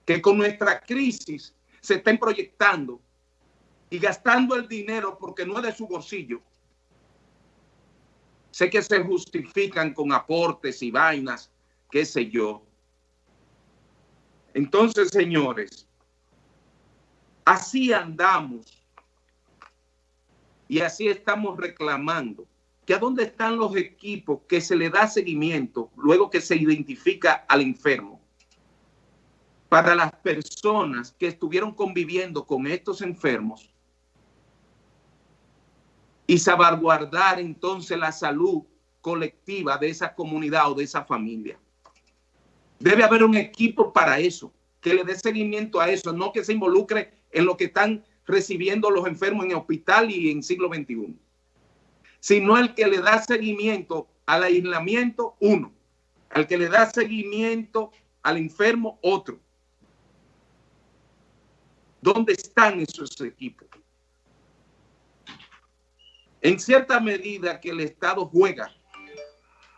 S4: que con nuestra crisis se estén proyectando y gastando el dinero porque no es de su bolsillo. Sé que se justifican con aportes y vainas, qué sé yo. Entonces, señores, así andamos y así estamos reclamando que a dónde están los equipos que se le da seguimiento luego que se identifica al enfermo. Para las personas que estuvieron conviviendo con estos enfermos y salvaguardar entonces la salud colectiva de esa comunidad o de esa familia. Debe haber un equipo para eso, que le dé seguimiento a eso, no que se involucre en lo que están recibiendo los enfermos en el hospital y en siglo XXI, sino el que le da seguimiento al aislamiento, uno, al que le da seguimiento al enfermo, otro. ¿Dónde están esos equipos? En cierta medida que el Estado juega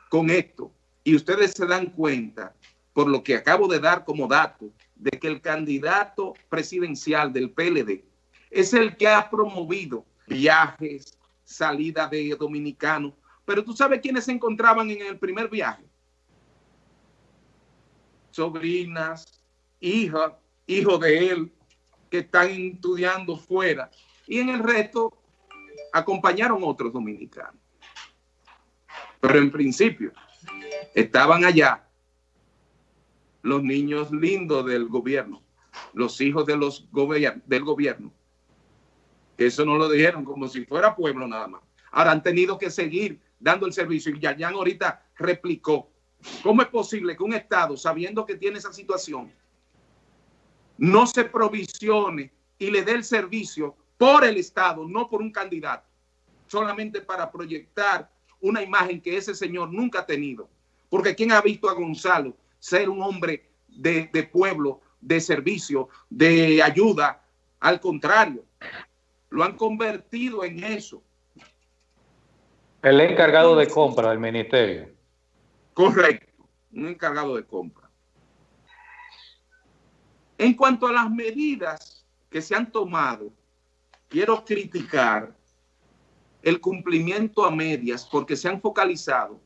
S4: con esto, y ustedes se dan cuenta, por lo que acabo de dar como dato, de que el candidato presidencial del PLD es el que ha promovido viajes, salida de dominicanos. Pero tú sabes quiénes se encontraban en el primer viaje. Sobrinas, hijas, hijos de él, que están estudiando fuera. Y en el resto acompañaron otros dominicanos. Pero en principio estaban allá los niños lindos del gobierno, los hijos de los del gobierno, eso no lo dijeron como si fuera pueblo nada más. Ahora han tenido que seguir dando el servicio y Yayan ahorita replicó. ¿Cómo es posible que un Estado, sabiendo que tiene esa situación, no se provisione y le dé el servicio por el Estado, no por un candidato, solamente para proyectar una imagen que ese señor nunca ha tenido? Porque ¿quién ha visto a Gonzalo ser un hombre de, de pueblo, de servicio, de ayuda? Al contrario, lo han convertido en eso.
S5: El encargado de compra del ministerio.
S4: Correcto, un encargado de compra. En cuanto a las medidas que se han tomado, quiero criticar el cumplimiento a medias porque se han focalizado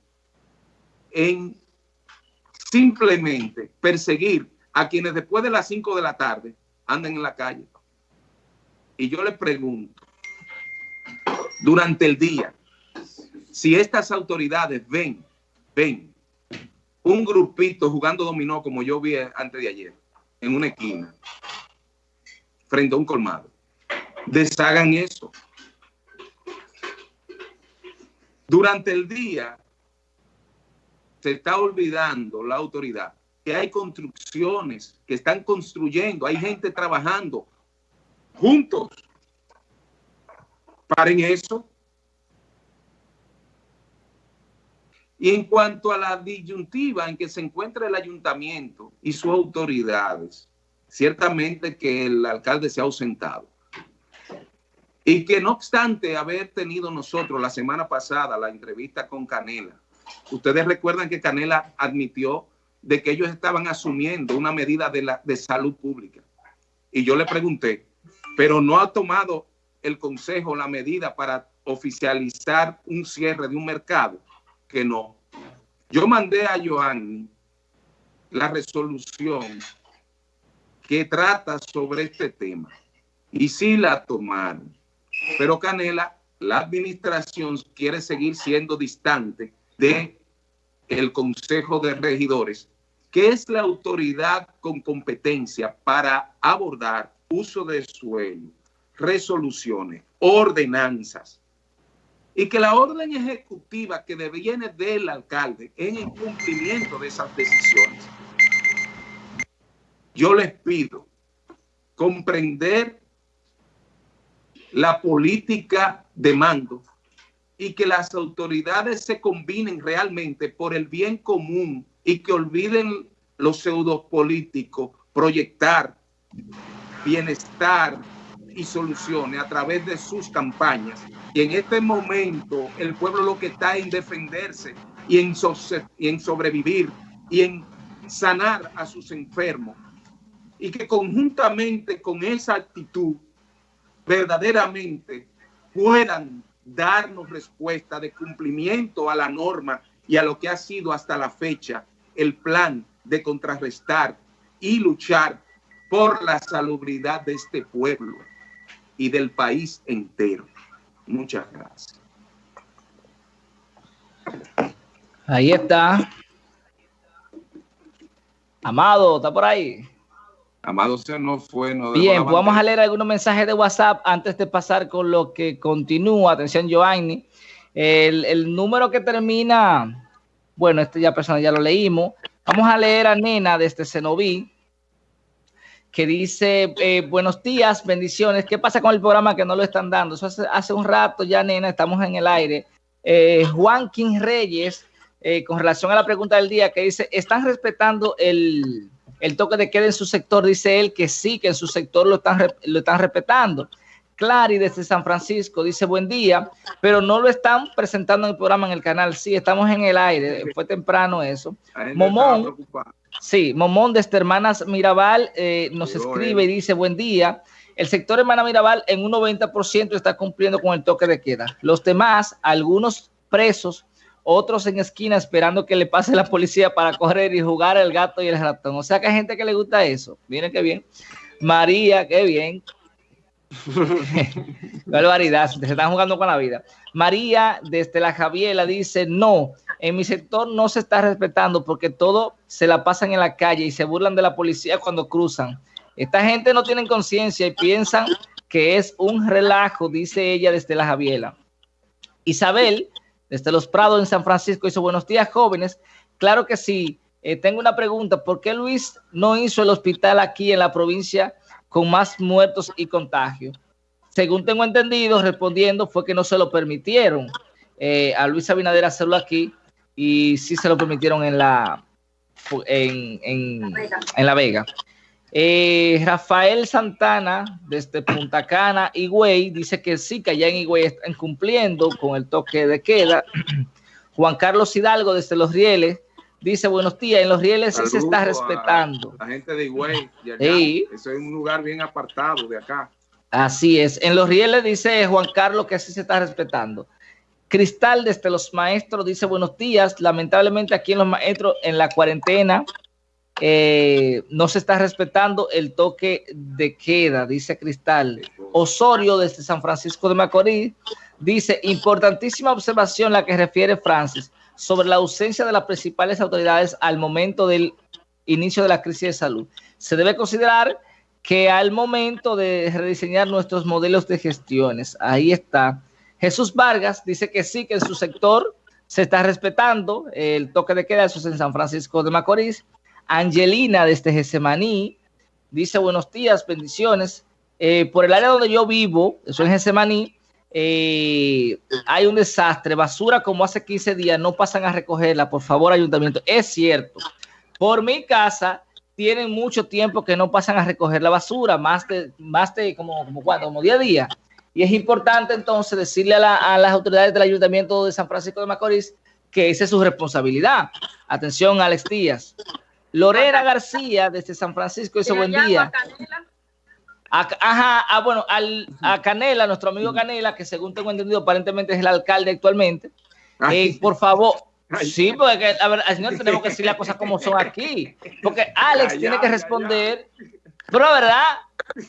S4: en simplemente perseguir a quienes después de las 5 de la tarde andan en la calle. Y yo le pregunto, durante el día, si estas autoridades ven, ven un grupito jugando dominó como yo vi antes de ayer, en una esquina, frente a un colmado, deshagan eso. Durante el día se está olvidando la autoridad que hay construcciones que están construyendo, hay gente trabajando, juntos. Paren eso. Y en cuanto a la disyuntiva en que se encuentra el ayuntamiento y sus autoridades, ciertamente que el alcalde se ha ausentado. Y que no obstante haber tenido nosotros la semana pasada la entrevista con Canela, ustedes recuerdan que Canela admitió de que ellos estaban asumiendo una medida de, de salud pública. Y yo le pregunté, pero no ha tomado el Consejo la medida para oficializar un cierre de un mercado, que no. Yo mandé a Joanny la resolución que trata sobre este tema y sí la tomaron. Pero Canela, la administración quiere seguir siendo distante de el Consejo de Regidores, que es la autoridad con competencia para abordar uso de suelo, resoluciones, ordenanzas, y que la orden ejecutiva que viene del alcalde en el cumplimiento de esas decisiones. Yo les pido comprender la política de mando y que las autoridades se combinen realmente por el bien común y que olviden los pseudo políticos proyectar bienestar y soluciones a través de sus campañas. Y en este momento el pueblo lo que está en defenderse y en, y en sobrevivir y en sanar a sus enfermos. Y que conjuntamente con esa actitud verdaderamente puedan darnos respuesta de cumplimiento a la norma y a lo que ha sido hasta la fecha el plan de contrarrestar y luchar por la salubridad de este pueblo y del país entero. Muchas gracias.
S1: Ahí está. Amado, ¿está por ahí?
S4: Amado se no fue. No
S1: Bien, pues vamos a leer algunos mensajes de WhatsApp antes de pasar con lo que continúa. Atención, Giovanni. El, el número que termina, bueno, este ya persona ya lo leímos. Vamos a leer a Nena desde Cenoví, que dice, eh, buenos días, bendiciones. ¿Qué pasa con el programa que no lo están dando? Eso hace, un rato ya, Nena, estamos en el aire. Eh, Juan King Reyes, eh, con relación a la pregunta del día, que dice, ¿están respetando el, el toque de queda en su sector, dice él que sí, que en su sector lo están, lo están respetando. Clary desde San Francisco dice buen día, pero no lo están presentando en el programa en el canal. Sí, estamos en el aire, fue temprano eso. Momón, sí, Momón desde Hermanas Mirabal eh, nos escribe y dice buen día. El sector Hermana Mirabal en un 90% está cumpliendo con el toque de queda. Los demás, algunos presos, otros en esquina esperando que le pase la policía para correr y jugar el gato y el ratón. O sea que hay gente que le gusta eso. Miren qué bien. María, qué bien. [laughs] Barbaridad, se están jugando con la vida. María desde la Javiela dice, no, en mi sector no se está respetando porque todo se la pasan en la calle y se burlan de la policía cuando cruzan. Esta gente no tiene conciencia y piensan que es un relajo, dice ella desde la Javiela. Isabel desde Los Prados en San Francisco. Dice, buenos días, jóvenes. Claro que sí. Eh, tengo una pregunta. ¿Por qué Luis no hizo el hospital aquí en la provincia con más muertos y contagios? Según tengo entendido, respondiendo, fue que no se lo permitieron eh, a Luis Abinader hacerlo aquí y sí se lo permitieron en la, en, en la Vega. Eh, Rafael Santana, desde Punta Cana, Higüey, dice que sí, que allá en Higüey están cumpliendo con el toque de queda. Juan Carlos Hidalgo, desde Los Rieles, dice, buenos días, en Los Rieles sí se está respetando.
S4: La gente de Higüey, sí. eso es un lugar bien apartado de acá.
S1: Así es, en Los Rieles dice Juan Carlos que sí se está respetando. Cristal, desde Los Maestros, dice, buenos días, lamentablemente aquí en Los Maestros, en la cuarentena, eh, no se está respetando el toque de queda, dice Cristal. Osorio desde San Francisco de Macorís dice, importantísima observación la que refiere Francis sobre la ausencia de las principales autoridades al momento del inicio de la crisis de salud. Se debe considerar que al momento de rediseñar nuestros modelos de gestiones, ahí está. Jesús Vargas dice que sí, que en su sector se está respetando el toque de queda, eso es en San Francisco de Macorís. Angelina desde Gesemaní dice buenos días, bendiciones. Eh, por el área donde yo vivo, eso es Gesemaní, eh, hay un desastre, basura como hace 15 días, no pasan a recogerla, por favor, ayuntamiento. Es cierto, por mi casa tienen mucho tiempo que no pasan a recoger la basura, más de, más de como, como, como día a día. Y es importante entonces decirle a, las autoridades del ayuntamiento de San Francisco de Macorís que esa es su responsabilidad. Atención, Alex Díaz. Lorena García, desde San Francisco, dice buen día. Ajá, ah, bueno, al, a Canela, nuestro amigo Canela, que según tengo entendido, aparentemente es el alcalde actualmente. Eh, por favor, sí, porque a ver, al señor tenemos que decir las cosas como son aquí. Porque Alex tiene que responder. Pero, ¿verdad?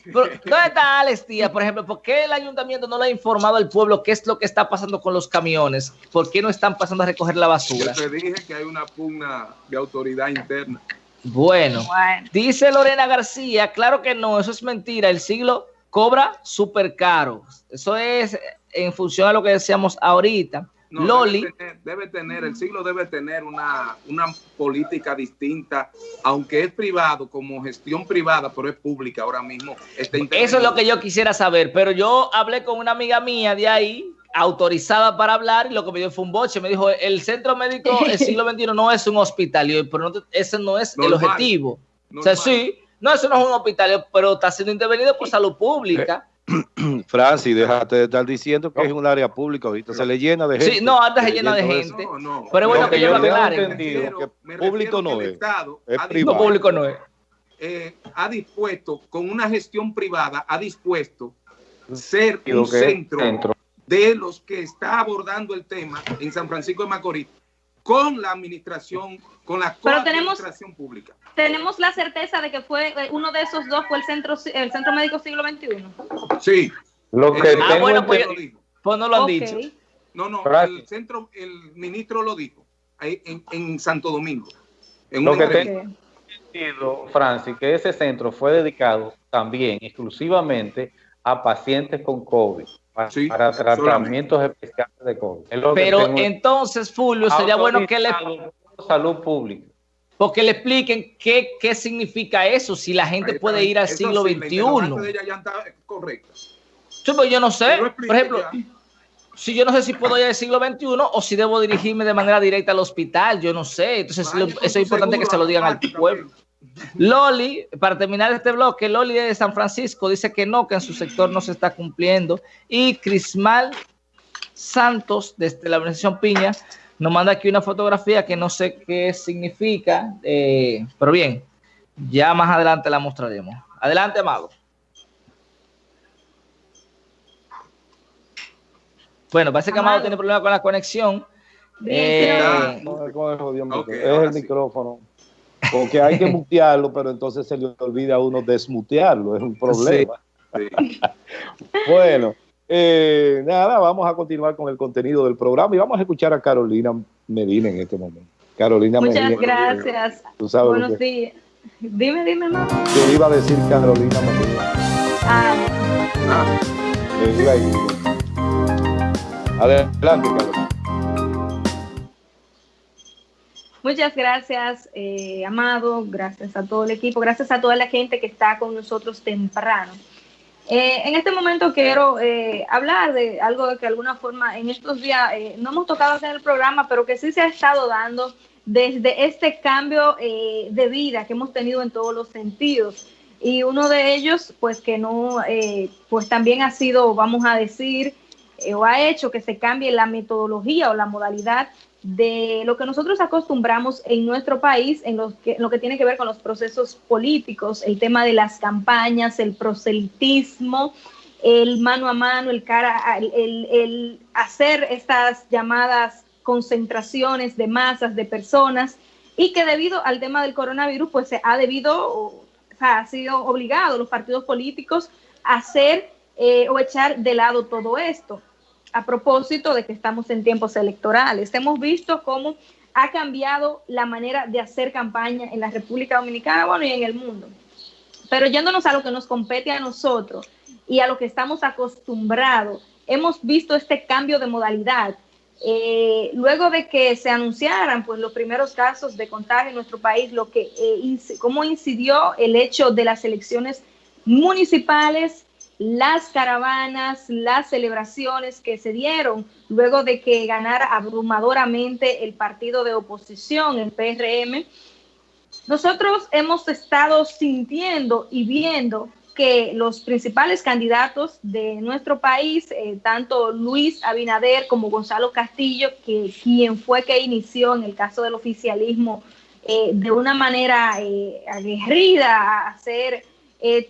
S1: ¿Dónde está Alex Díaz, por ejemplo? ¿Por qué el ayuntamiento no le ha informado al pueblo qué es lo que está pasando con los camiones? ¿Por qué no están pasando a recoger la basura?
S4: Yo te dije que hay una pugna de autoridad interna.
S1: Bueno, dice Lorena García, claro que no, eso es mentira. El siglo cobra súper caro. Eso es en función a lo que decíamos ahorita. Loli.
S4: Debe tener, el siglo debe tener una, una política distinta, aunque es privado, como gestión privada, pero es pública ahora mismo.
S1: Eso es lo que yo quisiera saber, pero yo hablé con una amiga mía de ahí, autorizada para hablar, y lo que me dio fue un boche. Me dijo, el centro médico del siglo XXI no es un hospital, pero ese no es el objetivo. O sea, sí, no, eso no es un hospital, pero está siendo intervenido por salud pública. [clears throat]
S3: Francis, déjate de estar diciendo que es un área pública, ahorita se le llena de gente.
S1: Sí, no, antes se llena de gente. pero bueno, que, yo lo entendido
S3: que público no es.
S1: No, público no es.
S4: Eh, ha dispuesto, con una gestión privada, ha dispuesto ser un centro, de los que está abordando el tema en San Francisco de Macorís con la administración, con la administración pública
S2: tenemos la certeza de que fue eh, uno de esos dos fue el centro el centro médico siglo XXI.
S4: Sí.
S1: Lo que ah, bueno, pues, pues, no lo han dicho.
S4: No, no, el centro, el ministro lo dijo en, en Santo Domingo. En
S5: lo que tengo Francis, que ese centro fue dedicado también exclusivamente a pacientes con COVID. Para, tratamientos especiales de COVID.
S1: Pero entonces, Fulvio, sería bueno que le...
S5: Salud pública
S1: porque le expliquen qué, qué significa eso, si la gente puede ir al siglo XXI.
S4: correcto.
S1: pues yo no sé, por ejemplo, si yo no sé si puedo ir al siglo XXI o si debo dirigirme de manera directa al hospital, yo no sé. Entonces, eso es importante que se lo digan al pueblo. Loli, para terminar este bloque, Loli de San Francisco dice que no, que en su sector no se está cumpliendo. Y Crismal Santos, desde la organización Piña, nos manda aquí una fotografía que no sé qué significa, eh, pero bien, ya más adelante la mostraremos. Adelante, Amado. Bueno, parece que Amado, tiene problemas con la conexión.
S3: Eh, es el micrófono. Porque hay que mutearlo, pero entonces se le olvida a uno desmutearlo, es un problema. [laughs] bueno, eh, nada, vamos a continuar con el contenido del programa y vamos a escuchar a Carolina Medina en este momento. Carolina
S2: Muchas gracias. Buenos días. Dime, dime, mamá.
S3: Yo iba a decir Carolina Medina. Ah. ah. Adelante, Carolina.
S2: Muchas gracias, eh, Amado. Gracias a todo el equipo. Gracias a toda la gente que está con nosotros temprano. Eh, en este momento quiero eh, hablar de algo que de alguna forma en estos días eh, no hemos tocado en el programa, pero que sí se ha estado dando desde este cambio de vida que hemos tenido en todos los sentidos. Y uno de ellos, pues que no, pues también ha sido, vamos a decir, o ha hecho que se cambie la metodología o la modalidad de lo que nosotros acostumbramos en nuestro país en lo, que, lo que tiene que ver con los procesos políticos, el tema de las campañas, el proselitismo, el mano a mano, el cara, el, el hacer estas llamadas concentraciones de masas de personas y que debido al tema del coronavirus, pues se ha debido, o sea, ha sido obligado los partidos políticos a hacer eh, o echar de lado todo esto a propósito de que estamos en tiempos electorales. Hemos visto cómo ha cambiado la manera de hacer campaña en la República Dominicana, bueno, y en el mundo. Pero yéndonos a lo que nos compete a nosotros y a lo que estamos acostumbrados, hemos visto este cambio de modalidad. Eh, luego de que se anunciaran pues, los primeros casos de contagio en nuestro país, lo que, eh, cómo incidió el hecho de las elecciones municipales las caravanas, las celebraciones que se dieron luego de que ganara abrumadoramente el partido de oposición, el PRM. Nosotros hemos estado sintiendo y viendo que los principales candidatos de nuestro país, eh, tanto Luis Abinader como Gonzalo Castillo, que quien fue que inició en el caso del oficialismo eh, de una manera eh, aguerrida a hacer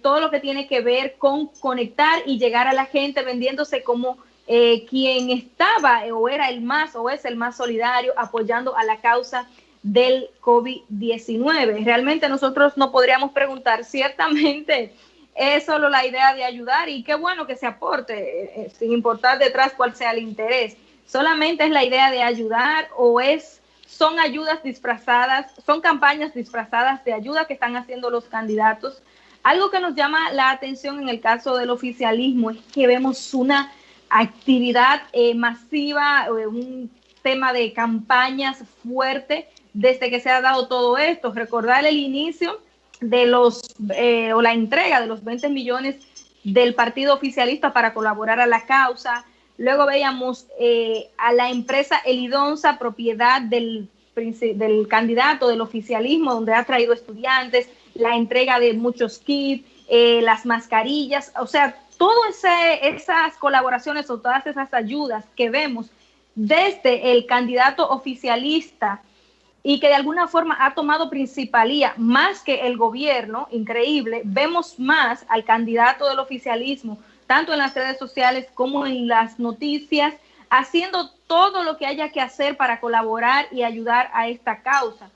S2: todo lo que tiene que ver con conectar y llegar a la gente vendiéndose como quien estaba o era el más o es el más solidario apoyando a la causa del COVID-19. Realmente nosotros no podríamos preguntar, [laughs] ciertamente es solo la idea de ayudar y qué bueno que se aporte, eh, eh, sin importar detrás cuál sea el interés. Solamente es la idea de ayudar o es son ayudas disfrazadas, son campañas disfrazadas de ayuda que están haciendo los candidatos. Algo que nos llama la atención en el caso del oficialismo es que vemos una actividad eh, masiva, un tema de campañas fuerte desde que se ha dado todo esto. Recordar el inicio de los, eh, o la entrega de los 20 millones del partido oficialista para colaborar a la causa. Luego veíamos eh, a la empresa Elidonza, propiedad del, del candidato del oficialismo, donde ha traído estudiantes, la entrega de muchos kits, eh, las mascarillas, o sea, todas esas colaboraciones o todas esas ayudas que vemos desde el candidato oficialista y que de alguna forma ha tomado principalía más que el gobierno, increíble, vemos más al candidato del oficialismo, tanto en las redes sociales como en las noticias, haciendo todo lo que haya que hacer para colaborar y ayudar a esta causa.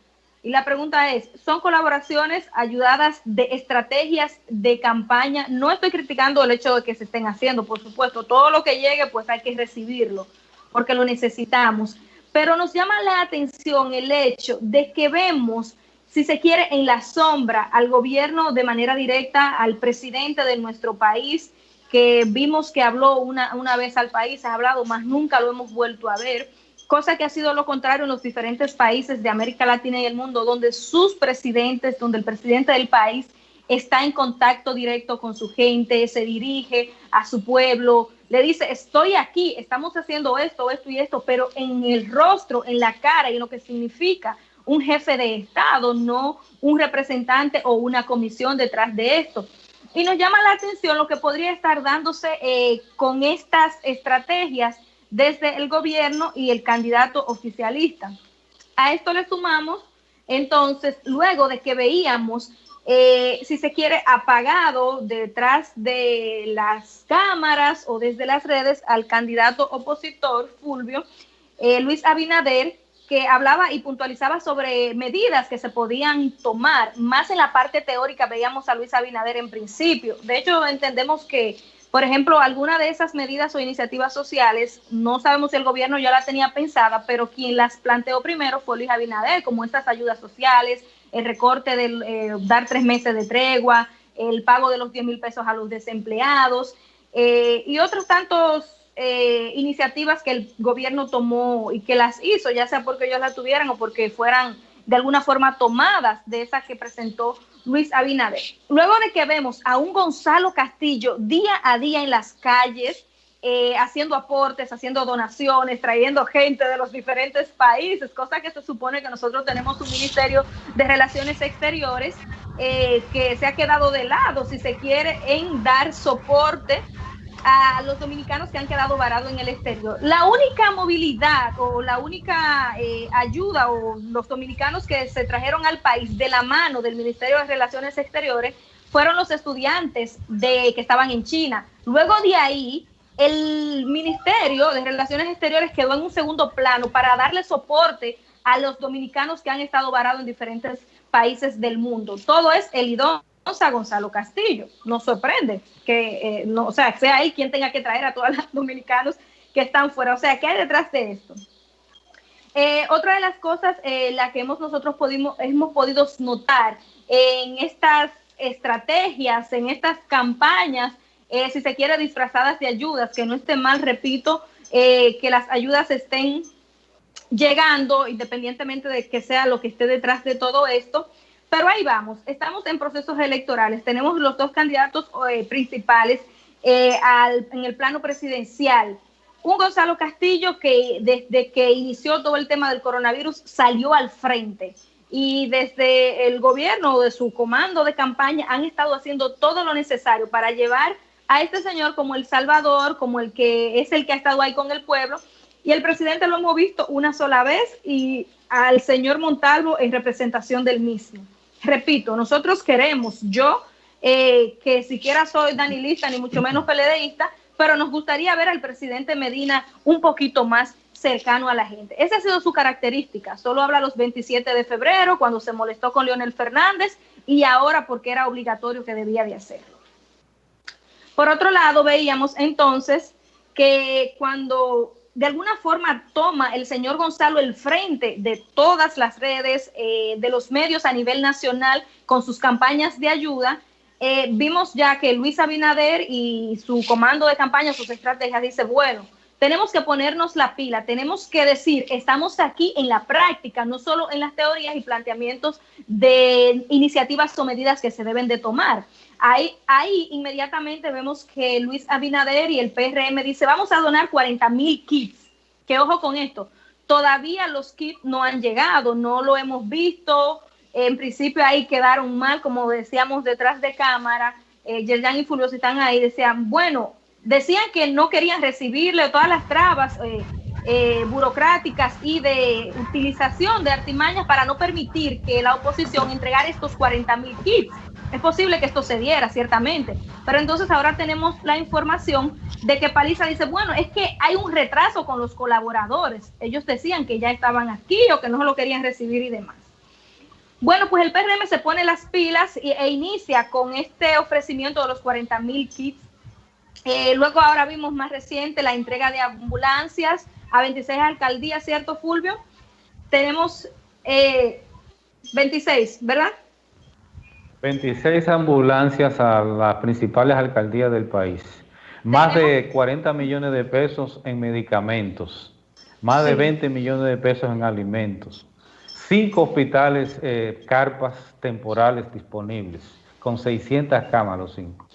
S2: Y la pregunta es, ¿son colaboraciones ayudadas de estrategias de campaña? No estoy criticando el hecho de que se estén haciendo, por supuesto, todo lo que llegue pues hay que recibirlo, porque lo necesitamos pero nos llama la atención el hecho de que vemos, si se quiere, en la sombra al gobierno de manera directa, al presidente de nuestro país, que vimos que habló una, una vez al país, ha hablado, más nunca lo hemos vuelto a ver, cosa que ha sido lo contrario en los diferentes países de América Latina y el mundo, donde sus presidentes, donde el presidente del país está en contacto directo con su gente, se dirige a su pueblo, le dice, estoy aquí, estamos haciendo esto, esto y esto, pero en el rostro, en la cara y en lo que significa un jefe de Estado, no un representante o una comisión detrás de esto. Y nos llama la atención lo que podría estar dándose eh, con estas estrategias desde el gobierno y el candidato oficialista. A esto le sumamos, entonces, luego de que veíamos eh, si se quiere, apagado detrás de las cámaras o desde las redes al candidato opositor, Fulvio, eh, Luis Abinader, que hablaba y puntualizaba sobre medidas que se podían tomar. Más en la parte teórica veíamos a Luis Abinader en principio. De hecho, entendemos que, por ejemplo, alguna de esas medidas o iniciativas sociales, no sabemos si el gobierno ya la tenía pensada, pero quien las planteó primero fue Luis Abinader, como estas ayudas sociales, el recorte de eh, dar tres meses de tregua, el pago de los 10 mil pesos a los desempleados eh, y otros tantos eh, iniciativas que el gobierno tomó y que las hizo, ya sea porque ellos las tuvieran o porque fueran de alguna forma tomadas de esas que presentó Luis Abinader. Luego de que vemos a un Gonzalo Castillo día a día en las calles, eh, haciendo aportes, haciendo donaciones, trayendo gente de los diferentes países, cosa que se supone que nosotros tenemos un Ministerio de Relaciones Exteriores eh, que se ha quedado de lado, si se quiere, en dar soporte a los dominicanos que han quedado varados en el exterior. La única movilidad o la única eh, ayuda o los dominicanos que se trajeron al país de la mano del Ministerio de Relaciones Exteriores fueron los estudiantes de, que estaban en China. Luego de ahí, el Ministerio de Relaciones Exteriores quedó en un segundo plano para darle soporte a los dominicanos que han estado varados en diferentes países del mundo. Todo es el idonza Gonzalo Castillo. Nos sorprende que, eh, no, o sea, sea él quien tenga que traer a todos [laughs] los dominicanos que están fuera. O sea, ¿qué hay detrás de esto? Eh, otra de las cosas, eh, la que hemos nosotros hemos podido notar en estas estrategias, en estas campañas, eh, si se quiere, disfrazadas de ayudas, que no esté mal, repito, que las ayudas estén llegando, independientemente de que sea lo que esté detrás de todo esto. Pero ahí vamos, estamos en procesos electorales, tenemos los dos candidatos eh, principales eh, en el plano presidencial. Un Gonzalo Castillo que desde que inició todo el tema del coronavirus salió al frente y desde el gobierno de su comando de campaña han estado haciendo todo lo necesario para llevar a este señor como el salvador, como el que es el que ha estado ahí con el pueblo. Y el presidente lo hemos visto una sola vez y al señor Montalvo en representación del mismo. Repito, nosotros queremos, yo eh, que siquiera soy danilista ni mucho menos peledeísta, pero nos gustaría ver al presidente Medina un poquito más cercano a la gente. Esa ha sido su característica. Solo habla los 27 de febrero, cuando se molestó con Leonel Fernández, y ahora porque era obligatorio que debía de hacerlo. Por otro lado, veíamos entonces que cuando de alguna forma toma el señor Gonzalo el frente de todas las redes, eh, de los medios a nivel nacional con sus campañas de ayuda, eh, vimos ya que Luis Abinader y su comando de campaña, sus estrategias, dice, bueno, tenemos que ponernos la pila, tenemos que decir, estamos aquí en la práctica, no solo en las teorías y planteamientos de iniciativas o medidas que se deben de tomar. Ahí, ahí inmediatamente vemos que Luis Abinader y el PRM dice, vamos a donar 40 mil kits. Que ojo con esto, todavía los kits no han llegado, no lo hemos visto, en principio ahí quedaron mal, como decíamos detrás de cámara. Eh, Yerjan y Fulvio están ahí, decían, bueno, decían que no querían recibirle todas las trabas eh, eh, burocráticas y de utilización de artimañas para no permitir que la oposición entregara estos 40 mil kits. Es posible que esto se diera, ciertamente, pero entonces ahora tenemos la información de que Paliza dice, bueno, es que hay un retraso con los colaboradores. Ellos decían que ya estaban aquí o que no lo querían recibir y demás. Bueno, pues el PRM se pone las pilas e, inicia con este ofrecimiento de los 40 mil kits. Eh, luego ahora vimos más reciente la entrega de ambulancias a 26 alcaldías, ¿cierto, Fulvio? Tenemos 26, eh, ¿verdad?
S5: 26 ambulancias a las principales alcaldías del país. Más de 40 millones de pesos en medicamentos. Más de 20 millones de pesos en alimentos cinco hospitales, eh, carpas temporales disponibles, con 600 cámaras, cinco.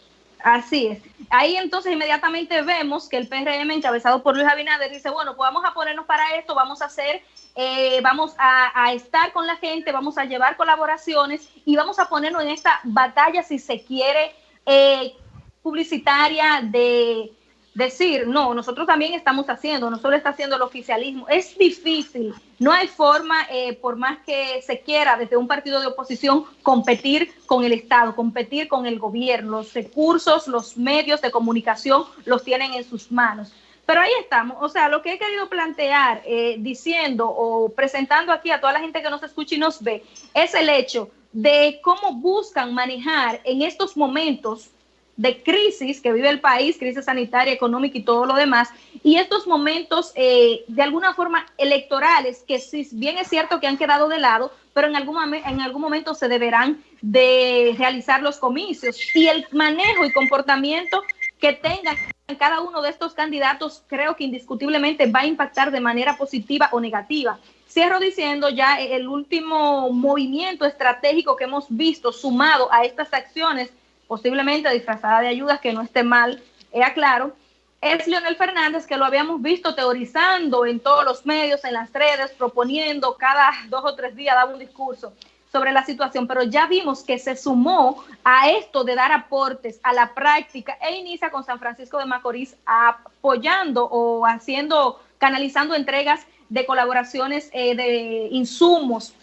S2: Así es. Ahí entonces inmediatamente vemos que el PRM encabezado por Luis Abinader dice, bueno, pues vamos a ponernos para esto, vamos a hacer, eh, vamos a, estar con la gente, vamos a llevar colaboraciones y vamos a ponernos en esta batalla, si se quiere, eh, publicitaria de decir, no, nosotros también estamos haciendo, no solo está haciendo el oficialismo. Es difícil, no hay forma, eh, por más que se quiera desde un partido de oposición, competir con el Estado, competir con el gobierno. Los recursos, los medios de comunicación los tienen en sus manos. Pero ahí estamos, o sea, lo que he querido plantear, eh, diciendo o presentando aquí a toda la gente que nos escucha y nos ve, es el hecho de cómo buscan manejar en estos momentos de crisis que vive el país, crisis sanitaria, económica y todo lo demás, y estos momentos eh, de alguna forma electorales que si bien es cierto que han quedado de lado, pero en algún, en algún momento se deberán de realizar los comicios y el manejo y comportamiento que tengan cada uno de estos candidatos creo que indiscutiblemente va a impactar de manera positiva o negativa. Cierro diciendo ya el último movimiento estratégico que hemos visto sumado a estas acciones posiblemente disfrazada de ayudas, que no esté mal, es aclaro, es Leonel Fernández, que lo habíamos visto teorizando en todos los medios, en las redes, proponiendo cada dos o tres días, daba un discurso sobre la situación, pero ya vimos que se sumó a esto de dar aportes a la práctica e inicia con San Francisco de Macorís apoyando o haciendo, canalizando entregas de colaboraciones eh, de insumos.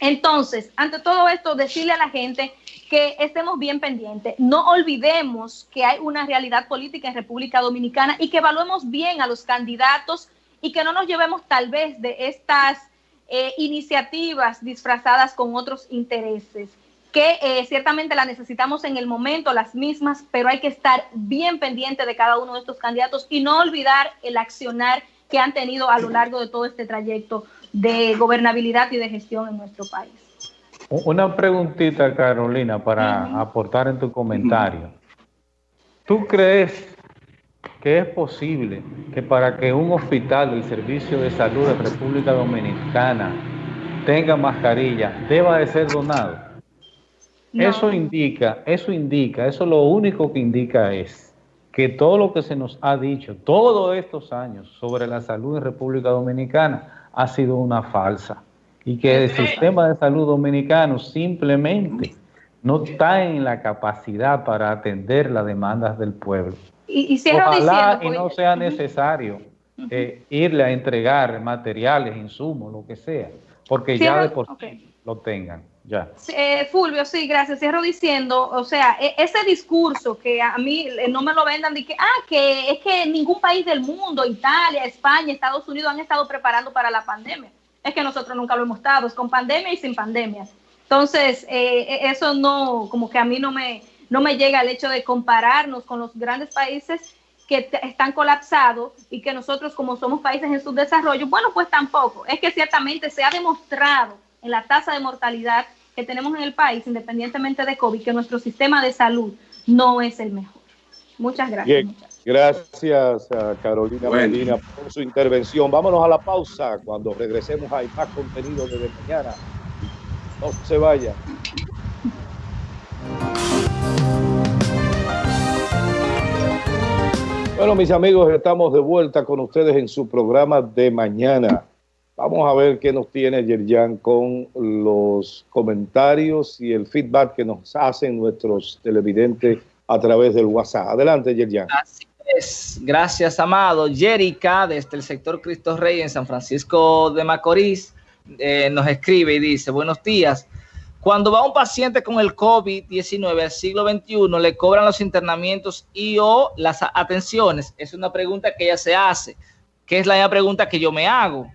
S2: Entonces, ante todo esto, decirle a la gente que estemos bien pendientes. No olvidemos que hay una realidad política en República Dominicana y que evaluemos bien a los candidatos y que no nos llevemos tal vez de estas eh, iniciativas disfrazadas con otros intereses, que eh, ciertamente las necesitamos en el momento, las mismas, pero hay que estar bien pendiente de cada uno de estos candidatos y no olvidar el accionar que han tenido a lo largo de todo este trayecto de gobernabilidad y de gestión en nuestro país.
S5: Una preguntita, Carolina, para aportar en tu comentario. ¿Tú crees que es posible que para que un hospital del Servicio de Salud de República Dominicana tenga mascarilla, deba de ser donado? Eso indica, eso indica, eso lo único que indica es que todo lo que se nos ha dicho todos estos años sobre la salud en República Dominicana ha sido una falsa. Y que el sistema de salud dominicano simplemente no está en la capacidad para atender las demandas del pueblo.
S2: Y,
S5: Ojalá y no sea necesario eh, irle a entregar materiales, insumos, lo que sea, porque ya de por sí lo tengan. Ya.
S2: Eh, Fulvio, sí, gracias. Cierro diciendo, o sea, e, ese discurso que a mí eh, no me lo vendan de que, ah, que es que ningún país del mundo, Italia, España, Estados Unidos han estado preparando para la pandemia. Es que nosotros nunca lo hemos estado, es con pandemia y sin pandemia. Entonces, eh, e, eso no, como que a mí no me, no me llega el hecho de compararnos con los grandes países que están colapsados y que nosotros como somos países en subdesarrollo, bueno, pues tampoco. Es que ciertamente se ha demostrado en la tasa de mortalidad que tenemos en el país, independientemente de COVID, que nuestro sistema de salud no es el mejor. Muchas gracias.
S3: gracias a Carolina Medina por su intervención. Vámonos a la pausa. Cuando regresemos hay más contenido desde mañana. No se vaya. Bueno, mis amigos, estamos de vuelta con ustedes en su programa de mañana. Vamos a ver qué nos tiene Yerjan con los comentarios y el feedback que nos hacen nuestros televidentes a través del WhatsApp. Adelante, Yerjan.
S1: Así es. Gracias, Amado. Jerica, desde el sector Cristo Rey en San Francisco de Macorís, eh, nos escribe y dice, buenos días. Cuando va un paciente con el COVID-19 al siglo XXI, le cobran los internamientos y o las atenciones. Es una pregunta que ella se hace, que es la misma pregunta que yo me hago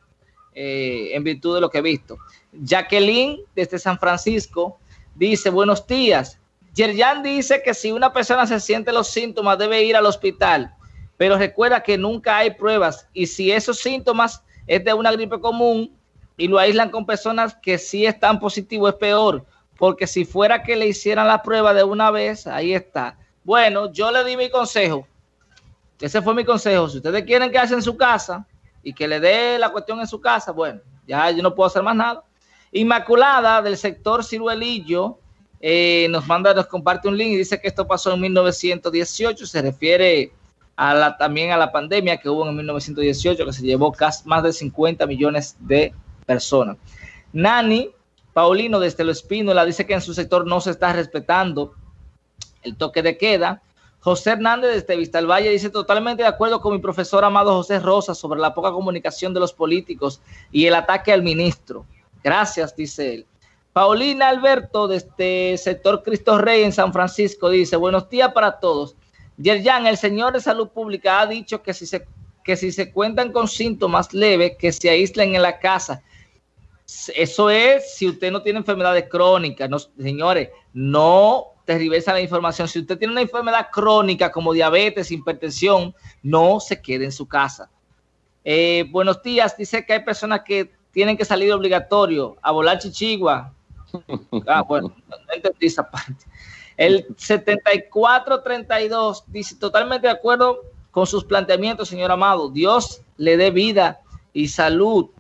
S1: eh, en virtud de lo que he visto. Jacqueline, desde San Francisco, dice, buenos días. Yerjan dice que si una persona se siente los síntomas debe ir al hospital, pero recuerda que nunca hay pruebas y si esos síntomas es de una gripe común y lo aíslan con personas que sí están positivos es peor, porque si fuera que le hicieran la prueba de una vez, ahí está. Bueno, yo le di mi consejo. Ese fue mi consejo. Si ustedes quieren quedarse en su casa, y que le dé la cuestión en su casa, bueno, ya yo no puedo hacer más nada. Inmaculada del sector Ciruelillo eh, nos manda, nos comparte un link y dice que esto pasó en 1918, se refiere a la, también a la pandemia que hubo en 1918, que se llevó casi más de 50 millones de personas. Nani Paulino desde Lo Espínola dice que en su sector no se está respetando el toque de queda. José Hernández desde Vista Valle dice totalmente de acuerdo con mi profesor amado José Rosa sobre la poca comunicación de los políticos y el ataque al ministro. Gracias, dice él. Paulina Alberto desde sector Cristo Rey en San Francisco dice, buenos días para todos. Yerjan, el señor de salud pública ha dicho que si se, que si se cuentan con síntomas leves, que se aíslen en la casa. Eso es si usted no tiene enfermedades crónicas, señores, no tergiversa la información. Si usted tiene una enfermedad crónica como diabetes, hipertensión, no se quede en su casa. Eh, buenos días, dice que hay personas que tienen que salir obligatorio a volar chichigua. [laughs] Ah, bueno, no entendí esa parte. El 7432 dice totalmente de acuerdo con sus planteamientos, señor Amado. Dios le dé vida y salud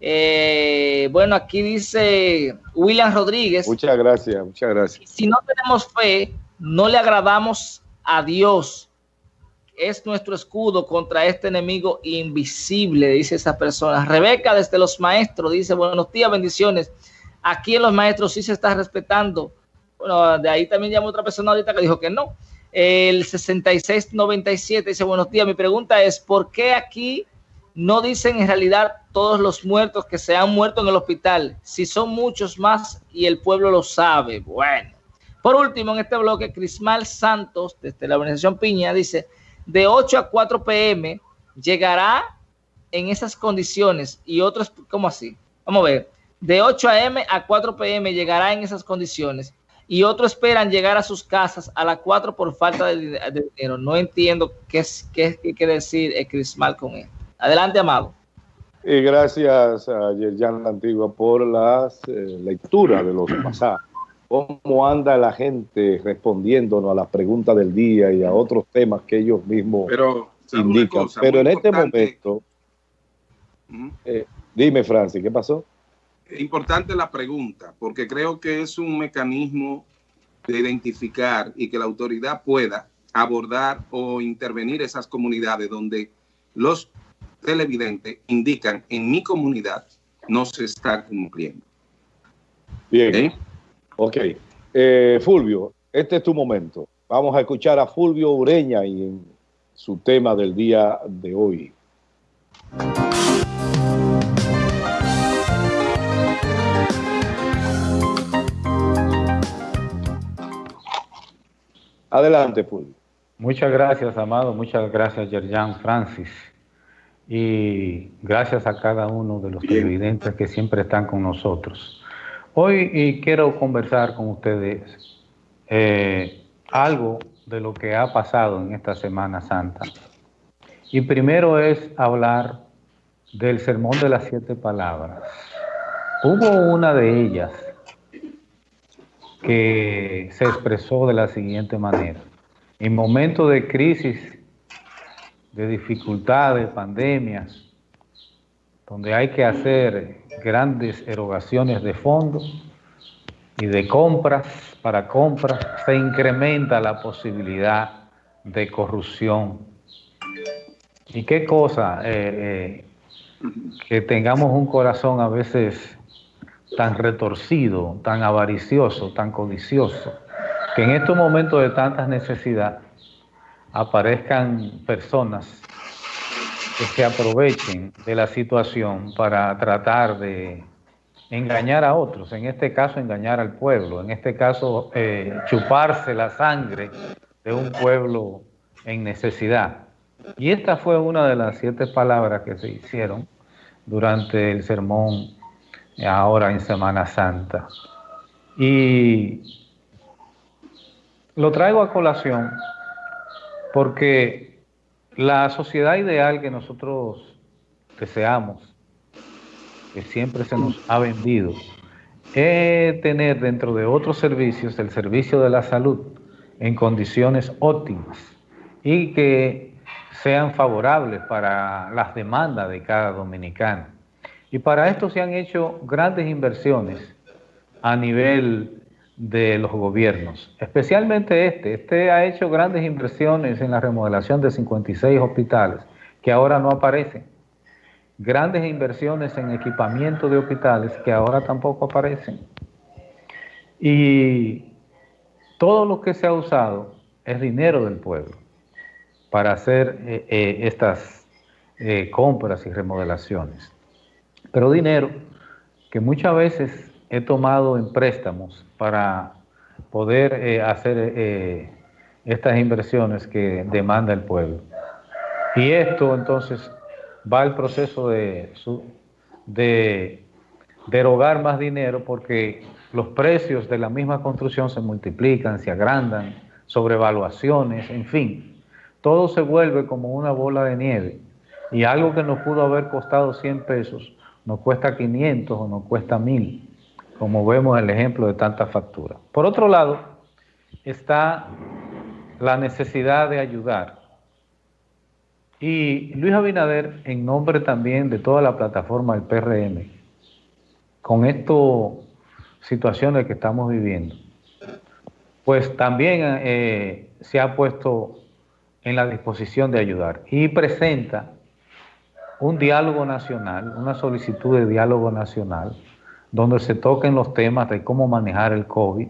S1: eh, bueno, aquí dice William Rodríguez.
S3: Muchas gracias, muchas gracias.
S1: Si no tenemos fe, no le agradamos a Dios. Es nuestro escudo contra este enemigo invisible, dice esa persona. Rebeca, desde los maestros, dice, buenos días, bendiciones. Aquí en los maestros sí se está respetando. Bueno, de ahí también llamó otra persona ahorita que dijo que no. El 6697 dice, buenos días. Mi pregunta es, ¿por qué aquí no dicen en realidad todos los muertos que se han muerto en el hospital, si son muchos más y el pueblo lo sabe. Bueno, por último, en este bloque, Crismal Santos, desde la organización Piña, dice, de 8 a 4 pm llegará en esas condiciones y otros, ¿cómo así? Vamos a ver, de 8 a.m. a 4 pm llegará en esas condiciones y otros esperan llegar a sus casas a las 4 por falta de, dinero. No entiendo qué, qué, qué quiere decir Crismal con esto. Adelante, Amado.
S3: Y gracias a Yerjan Antigua por las eh, lecturas de los [clears throat] pasajes. ¿Cómo anda la gente respondiéndonos a las preguntas del día y a otros temas que ellos mismos indican? Pero en este momento, eh, dime, Francis, ¿qué pasó?
S4: Importante la pregunta, porque creo que es un mecanismo de identificar y que la autoridad pueda abordar o intervenir esas comunidades donde los televidentes indican en mi comunidad no se está cumpliendo.
S3: Bien. Ok. Eh, Fulvio, este es tu momento. Vamos a escuchar a Fulvio Ureña y en su tema del día de hoy. Adelante, Fulvio.
S5: Muchas gracias, Amado. Muchas gracias, Yerjan Francis. Y gracias a cada uno de los televidentes que siempre están con nosotros. Hoy quiero conversar con ustedes eh, algo de lo que ha pasado en esta Semana Santa. Y primero es hablar del Sermón de las Siete Palabras. Hubo una de ellas que se expresó de la siguiente manera. En momentos de crisis, de dificultades, pandemias, donde hay que hacer grandes erogaciones de fondos y de compras para compras, se incrementa la posibilidad de corrupción. ¿Y qué cosa? Eh, eh, que tengamos un corazón a veces tan retorcido, tan avaricioso, tan codicioso, que en estos momentos de tanta necesidad aparezcan personas que se aprovechen de la situación para tratar de engañar a otros, en este caso engañar al pueblo, en este caso eh, chuparse la sangre de un pueblo en necesidad. Y esta fue una de las siete palabras que se hicieron durante el sermón ahora en Semana Santa. Y lo traigo a colación porque la sociedad ideal que nosotros deseamos, que siempre se nos ha vendido, es tener dentro de otros servicios el servicio de la salud en condiciones óptimas y que sean favorables para las demandas de cada dominicano. Y para esto se han hecho grandes inversiones a nivel de los gobiernos, especialmente este. Este ha hecho grandes inversiones en la remodelación de 56 hospitales que ahora no aparecen. Grandes inversiones en equipamiento de hospitales que ahora tampoco aparecen. Y todo lo que se ha usado es dinero del pueblo para hacer eh, eh, estas eh, compras y remodelaciones. Pero dinero que muchas veces he tomado en préstamos para poder hacer estas inversiones que demanda el pueblo. Y esto entonces va al proceso de, de derogar más dinero porque los precios de la misma construcción se multiplican, se agrandan, sobrevaluaciones, en fin. Todo se vuelve como una bola de nieve. Y algo que nos pudo haber costado 100 pesos nos cuesta 500 o nos cuesta 1000, como vemos el ejemplo de tantas facturas. Por otro lado, está la necesidad de ayudar. Y Luis Abinader, en nombre también de toda la plataforma del PRM, con estas situaciones que estamos viviendo, pues también eh, se ha puesto en la disposición de ayudar y presenta un diálogo nacional, una solicitud de diálogo nacional, donde se toquen los temas de cómo manejar el COVID,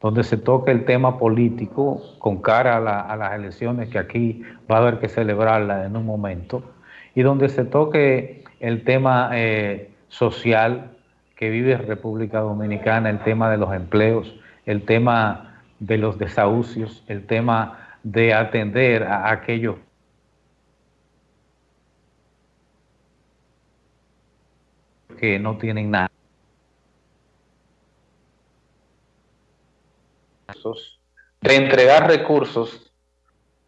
S5: donde se toque el tema político con cara a, las elecciones que aquí va a haber que celebrarla en un momento, y donde se toque el tema eh, social que vive República Dominicana, el tema de los empleos, el tema de los desahucios, el tema de atender a aquellos que no tienen nada. De entregar recursos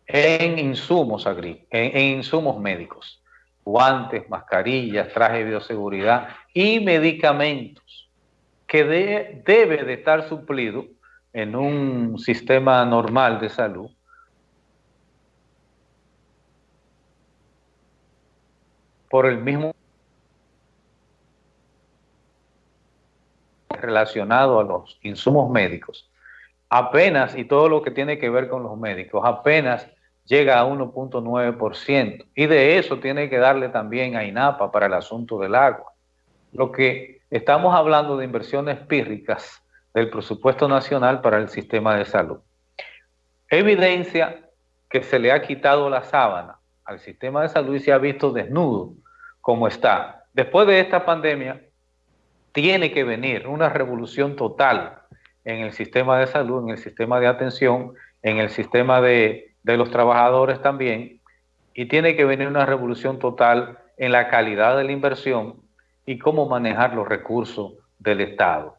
S5: en insumos agrícolas, en, insumos médicos, guantes, mascarillas, trajes de bioseguridad y medicamentos que debe de estar suplido en un sistema normal de salud. Por el mismo relacionado a los insumos médicos apenas, y todo lo que tiene que ver con los médicos, apenas llega a 1.9%. Y de eso tiene que darle también a INAPA para el asunto del agua. Lo que estamos hablando de inversiones pírricas del presupuesto nacional para el sistema de salud. Evidencia que se le ha quitado la sábana al sistema de salud y se ha visto desnudo como está. Después de esta pandemia, tiene que venir una revolución total en el sistema de salud, en el sistema de atención, en el sistema de, los trabajadores también, y tiene que venir una revolución total en la calidad de la inversión y cómo manejar los recursos del Estado.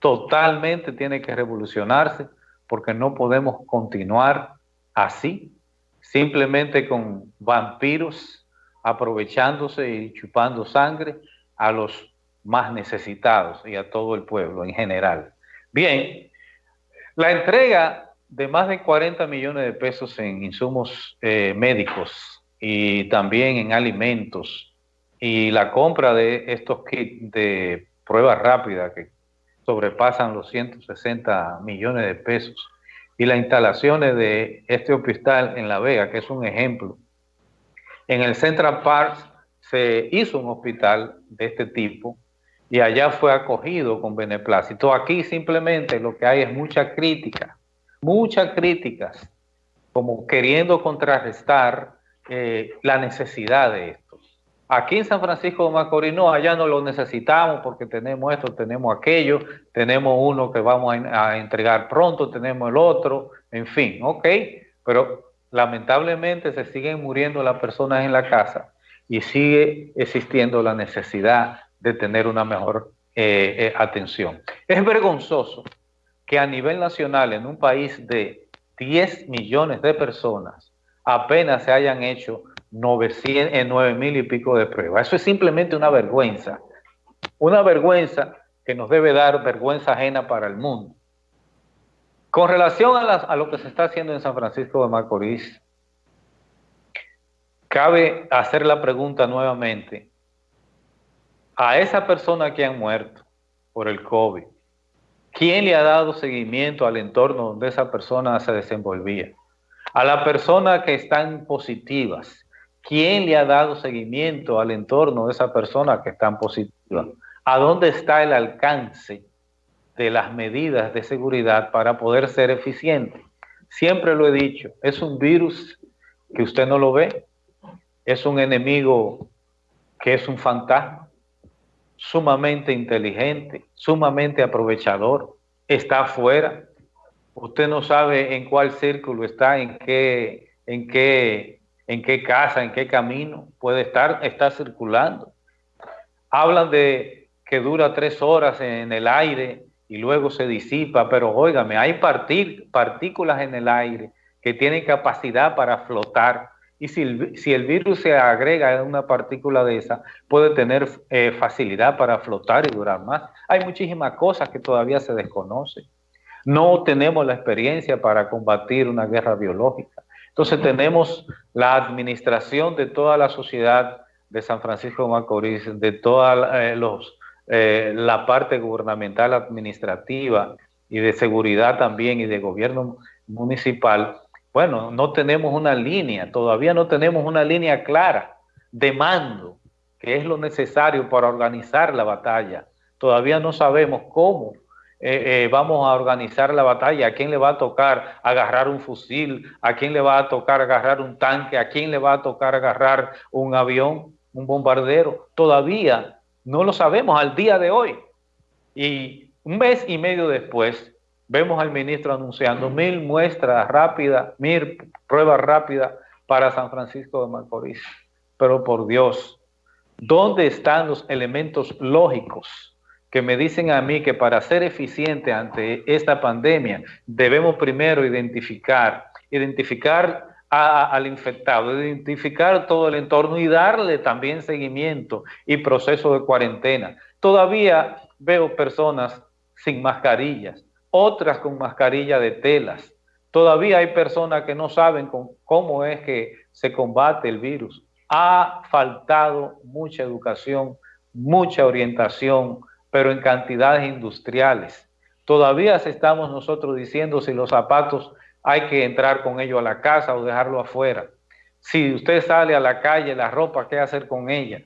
S5: Totalmente tiene que revolucionarse porque no podemos continuar así, simplemente con vampiros aprovechándose y chupando sangre a los más necesitados y a todo el pueblo en general. Bien, la entrega de más de 40 millones de pesos en insumos eh, médicos y también en alimentos y la compra de estos kits de prueba rápida que sobrepasan los 160 millones de pesos y las instalaciones de este hospital en La Vega, que es un ejemplo. En el Central Park se hizo un hospital de este tipo y allá fue acogido con beneplácito. Aquí simplemente lo que hay es mucha crítica, muchas críticas, como queriendo contrarrestar eh, la necesidad de esto. Aquí en San Francisco de Macorís, no, allá no lo necesitamos porque tenemos esto, tenemos aquello, tenemos uno que vamos a, a entregar pronto, tenemos el otro, en fin, ok, pero lamentablemente se siguen muriendo las personas en la casa y sigue existiendo la necesidad de tener una mejor eh, eh, atención. Es vergonzoso que a nivel nacional, en un país de 10 millones de personas, apenas se hayan hecho 900, 9 mil y pico de pruebas. Eso es simplemente una vergüenza. Una vergüenza que nos debe dar vergüenza ajena para el mundo. Con relación a, a lo que se está haciendo en San Francisco de Macorís, cabe hacer la pregunta nuevamente, a esa persona que han muerto por el COVID, ¿quién le ha dado seguimiento al entorno donde esa persona se desenvolvía? A la persona que están positivas, ¿quién le ha dado seguimiento al entorno de esa persona que están positiva? ¿A dónde está el alcance de las medidas de seguridad para poder ser eficiente? Siempre lo he dicho, es un virus que usted no lo ve, es un enemigo que es un fantasma, sumamente inteligente, sumamente aprovechador, está afuera. Usted no sabe en cuál círculo está, en qué, en qué, en qué casa, en qué camino puede estar, está circulando. Hablan de que dura tres horas en el aire y luego se disipa, pero óigame, hay partículas en el aire que tienen capacidad para flotar y si el, virus se agrega a una partícula de esa, puede tener eh, facilidad para flotar y durar más. Hay muchísimas cosas que todavía se desconocen. No tenemos la experiencia para combatir una guerra biológica. Entonces tenemos la administración de toda la sociedad de San Francisco de Macorís, de toda eh, los, eh, la parte gubernamental administrativa y de seguridad también y de gobierno municipal, bueno, no tenemos una línea, todavía no tenemos una línea clara de mando, que es lo necesario para organizar la batalla. Todavía no sabemos cómo eh, eh, vamos a organizar la batalla, a quién le va a tocar agarrar un fusil, a quién le va a tocar agarrar un tanque, a quién le va a tocar agarrar un avión, un bombardero. Todavía no lo sabemos al día de hoy. Y un mes y medio después, vemos al ministro anunciando mil muestras rápidas, mil pruebas rápidas para San Francisco de Macorís. Pero por Dios, ¿dónde están los elementos lógicos que me dicen a mí que para ser eficiente ante esta pandemia debemos primero identificar, identificar al infectado, identificar todo el entorno y darle también seguimiento y proceso de cuarentena. Todavía veo personas sin mascarillas, otras con mascarilla de telas. Todavía hay personas que no saben cómo es que se combate el virus. Ha faltado mucha educación, mucha orientación, pero en cantidades industriales. Todavía estamos nosotros diciendo si los zapatos hay que entrar con ellos a la casa o dejarlo afuera. Si usted sale a la calle, la ropa, ¿qué hacer con ella?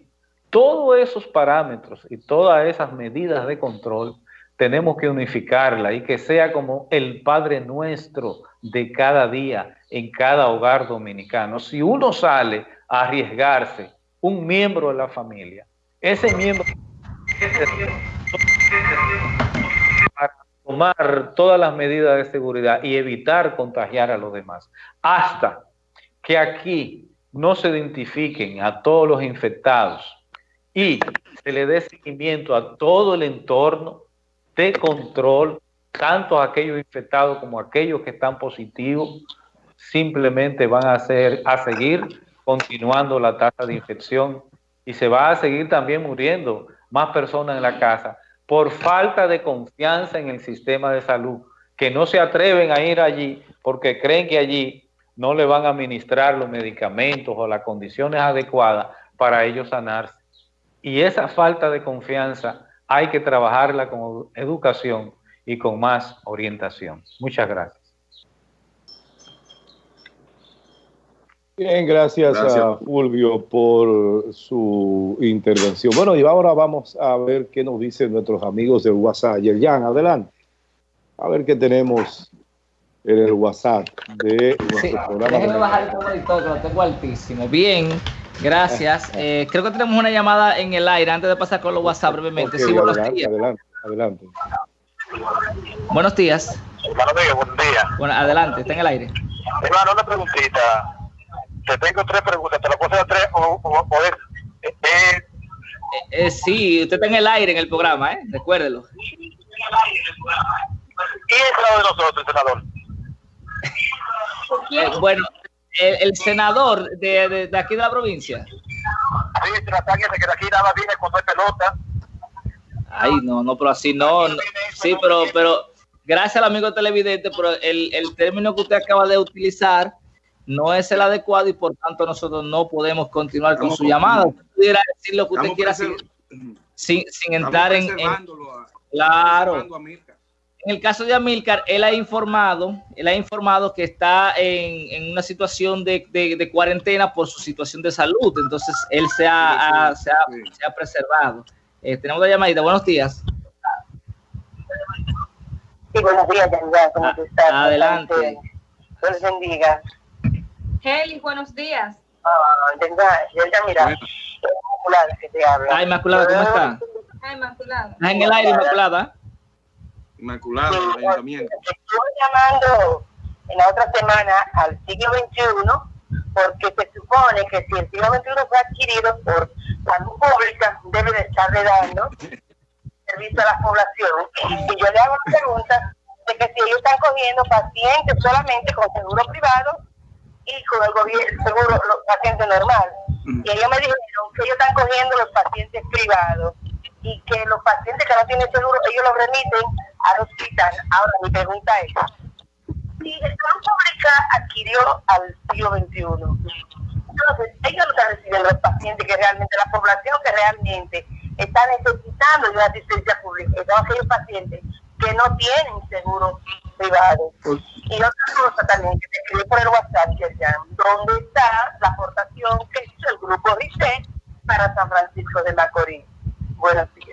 S5: Todos esos parámetros y todas esas medidas de control tenemos que unificarla y que sea como el Padre nuestro de cada día en cada hogar dominicano. Si uno sale a arriesgarse, un miembro de la familia, ese miembro tomar todas las medidas de seguridad y evitar contagiar a los demás, hasta que aquí no se identifiquen a todos los infectados y se le dé seguimiento a todo el entorno, de control, tanto aquellos infectados como aquellos que están positivos, simplemente van a, a seguir continuando la tasa de infección y se va a seguir también muriendo más personas en la casa por falta de confianza en el sistema de salud, que no se atreven a ir allí porque creen que allí no le van a administrar los medicamentos o las condiciones adecuadas para ellos sanarse. Y esa falta de confianza hay que trabajarla con educación y con más orientación. Muchas gracias.
S3: Bien, gracias, a Fulvio por su intervención. Bueno, y ahora vamos a ver qué nos dicen nuestros amigos del WhatsApp. Yerjan, adelante. A ver qué tenemos en el WhatsApp de
S1: nuestro programa. Déjeme bajar el monitor, lo tengo altísimo. Bien, Gracias. [laughs] Eh, creo que tenemos una llamada en el aire antes de pasar con los WhatsApp brevemente. sí, buenos
S3: adelante, días. Adelante, adelante.
S1: Buenos días.
S6: Buenos días, buen día.
S1: Bueno, adelante, está en el aire.
S6: Hermano, una preguntita. Te tengo tres preguntas, ¿te las puedo hacer tres o, o,
S1: eh, eh, eh, sí, usted está en el aire en el programa, ¿eh? Recuérdelo.
S6: ¿Quién es el lado de nosotros, senador?
S1: Eh, bueno, el, senador de, de, aquí de la provincia.
S6: Sí, que de aquí nada viene cuando hay pelota.
S1: Ay, no, no, pero así no. Sí, pero, pero gracias al amigo televidente, pero el, el término que usted acaba de utilizar no es el adecuado y por tanto nosotros no podemos continuar con su llamada. Usted pudiera decir lo que usted quiera sin, sin, entrar en, Claro en el caso de Amilcar, él ha informado, él ha informado que está en, una situación de, cuarentena por su situación de salud. Entonces, él se ha, se ha, preservado. Eh, tenemos la llamadita. Buenos días.
S7: Sí, buenos días, ¿Cómo ah, estás?
S1: Adelante.
S7: Dios bendiga.
S2: Heli, buenos días.
S7: Ah, venga, yo ya mira, Inmaculada que te habla.
S1: Ah, Inmaculada, ¿cómo está?
S2: Ah, Inmaculada.
S1: En el aire, Inmaculada.
S4: Inmaculada del Ayuntamiento.
S7: Estuve llamando en la otra semana al siglo XXI porque se supone que si el siglo XXI fue adquirido por salud pública, debe de estarle dando [laughs] servicio a la población. Y yo le hago la pregunta de que si ellos están cogiendo pacientes solamente con seguro privado y con el gobierno, seguro los pacientes normal. Y ellos me dijeron que ellos están cogiendo los pacientes privados y que los pacientes que no tienen seguro, ellos los remiten al hospital. Ahora mi pregunta es, si el Plan Pública adquirió al siglo XXI, entonces ellos no están recibiendo los pacientes que realmente, la población que realmente está necesitando de una asistencia pública, todos aquellos pacientes que no tienen seguro privado. Pues y otra cosa también que te escribí por el WhatsApp, ¿dónde está la aportación que hizo el grupo RICE para San Francisco de Macorís? Buenos días.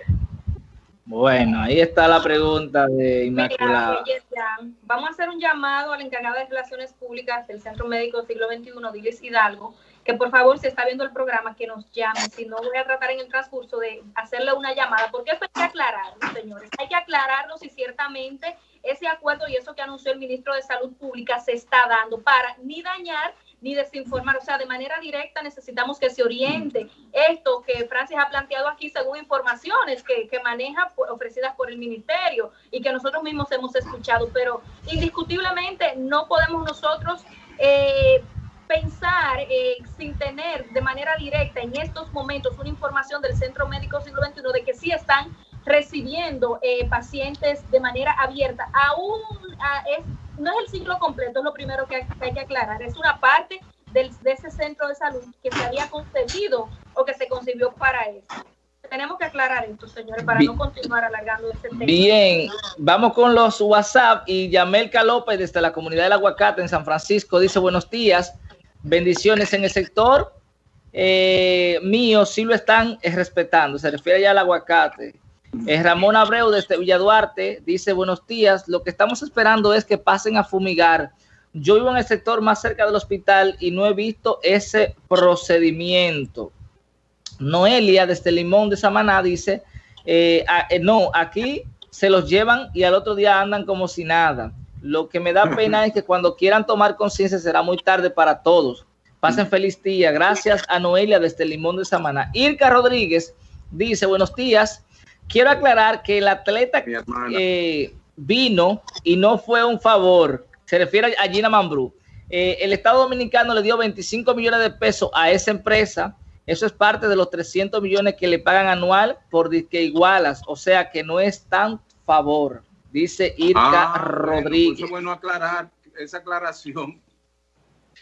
S1: Bueno, ahí está la pregunta de Inmaculada.
S2: Vamos a hacer un llamado al encargado de Relaciones Públicas del Centro Médico Siglo XXI, Diles Hidalgo, que por favor, si está viendo el programa, que nos llame. Si no, voy a tratar en el transcurso de hacerle una llamada, porque esto hay que aclararlo, señores. Hay que aclararlo si ciertamente ese acuerdo y eso que anunció el ministro de Salud Pública se está dando para ni dañar ni desinformar. O sea, de manera directa necesitamos que se oriente esto que Francis ha planteado aquí según informaciones que, que maneja ofrecidas por el ministerio y que nosotros mismos hemos escuchado. Pero indiscutiblemente no podemos nosotros... Eh, pensar eh, sin tener de manera directa en estos momentos una información del Centro Médico Siglo XXI de que sí están recibiendo eh, pacientes de manera abierta. Aún es no es el ciclo completo, es lo primero que hay, que aclarar. Es una parte del, de ese centro de salud que se había concebido o que se concibió para eso. tenemos que aclarar esto, señores, para no continuar alargando este tema.
S1: Bien, vamos con los WhatsApp y Yamelka López desde la comunidad del aguacate en San Francisco dice buenos días, bendiciones en el sector eh, mío, sí lo están eh, respetando, se refiere ya al aguacate. Eh, Ramón Abreu desde Villa Duarte dice buenos días, lo que estamos esperando es que pasen a fumigar. Yo vivo en el sector más cerca del hospital y no he visto ese procedimiento. Noelia desde Limón de Samaná dice, eh, eh, no, aquí se los llevan y al otro día andan como si nada. Lo que me da [laughs] pena es que cuando quieran tomar conciencia será muy tarde para todos. Pasen feliz día. Gracias a Noelia desde Limón de Samaná. Irka Rodríguez dice, buenos días. Quiero aclarar que el atleta eh, vino y no fue un favor. Se refiere a Gina Mambrú. el Estado Dominicano le dio 25 millones de pesos a esa empresa eso es parte de los 300 millones que le pagan anual por disque igualas, o sea que no es tan favor, dice Irka ah, Rodríguez.
S4: Bueno, bueno aclarar esa aclaración.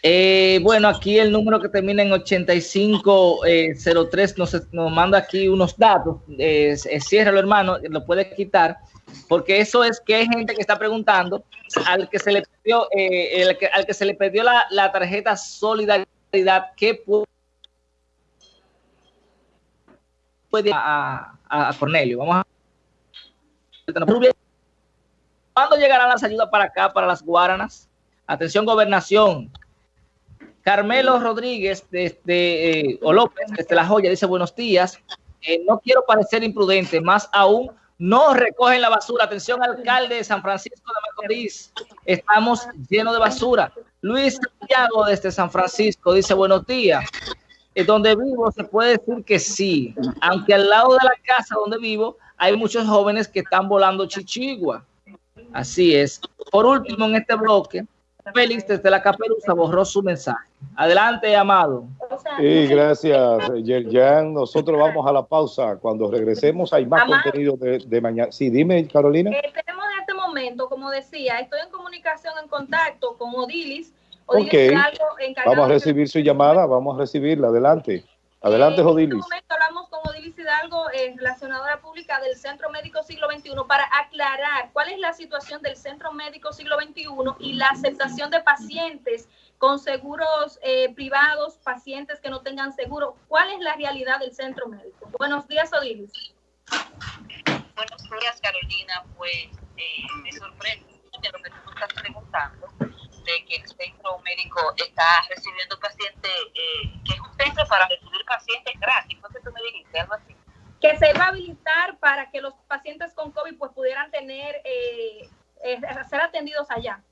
S1: Eh, bueno, aquí el número que termina en 8503 eh, nos, nos manda aquí unos datos. Eh, ciérralo, hermano, lo puedes quitar, porque eso es que hay gente que está preguntando al que se le pidió, el al que se le la, la tarjeta solidaridad, ¿qué puede a, a, Cornelio. Vamos a ¿Cuándo llegarán las ayudas para acá, para las Guaranas? Atención, gobernación. Carmelo Rodríguez, desde eh, o López, desde La Joya, dice buenos días. Eh, no quiero parecer imprudente, más aún no recogen la basura. Atención, alcalde de San Francisco de Macorís. Estamos llenos de basura. Luis Santiago desde San Francisco dice buenos días donde vivo se puede decir que sí, aunque al lado de la casa donde vivo hay muchos jóvenes que están volando chichigua. Así es. Por último, en este bloque, Félix desde la Caperuza borró su mensaje. Adelante, amado.
S3: Sí, gracias, Yerjan. Nosotros vamos a la pausa. Cuando regresemos hay más contenido de, mañana. Sí, dime, Carolina.
S2: Eh, tenemos en este momento, como decía, estoy en comunicación, en contacto con Odilis,
S3: Ok, vamos a recibir su llamada, vamos a recibirla, adelante. Adelante, Jodilis. En
S2: este momento hablamos con Odilis Hidalgo, eh, relacionadora pública del Centro Médico Siglo XXI, para aclarar cuál es la situación del Centro Médico Siglo XXI y la aceptación de pacientes con seguros eh, privados, pacientes que no tengan seguro. ¿Cuál es la realidad del Centro Médico? Buenos días, Odilis.
S8: Buenos días, Carolina. Pues eh, me sorprende lo que tú estás preguntando que el centro médico está recibiendo pacientes, eh, que es un centro para recibir pacientes gratis. Entonces tú me dijiste algo así.
S2: Que se va a habilitar para que los pacientes con COVID pues pudieran tener, eh, eh, ser atendidos allá.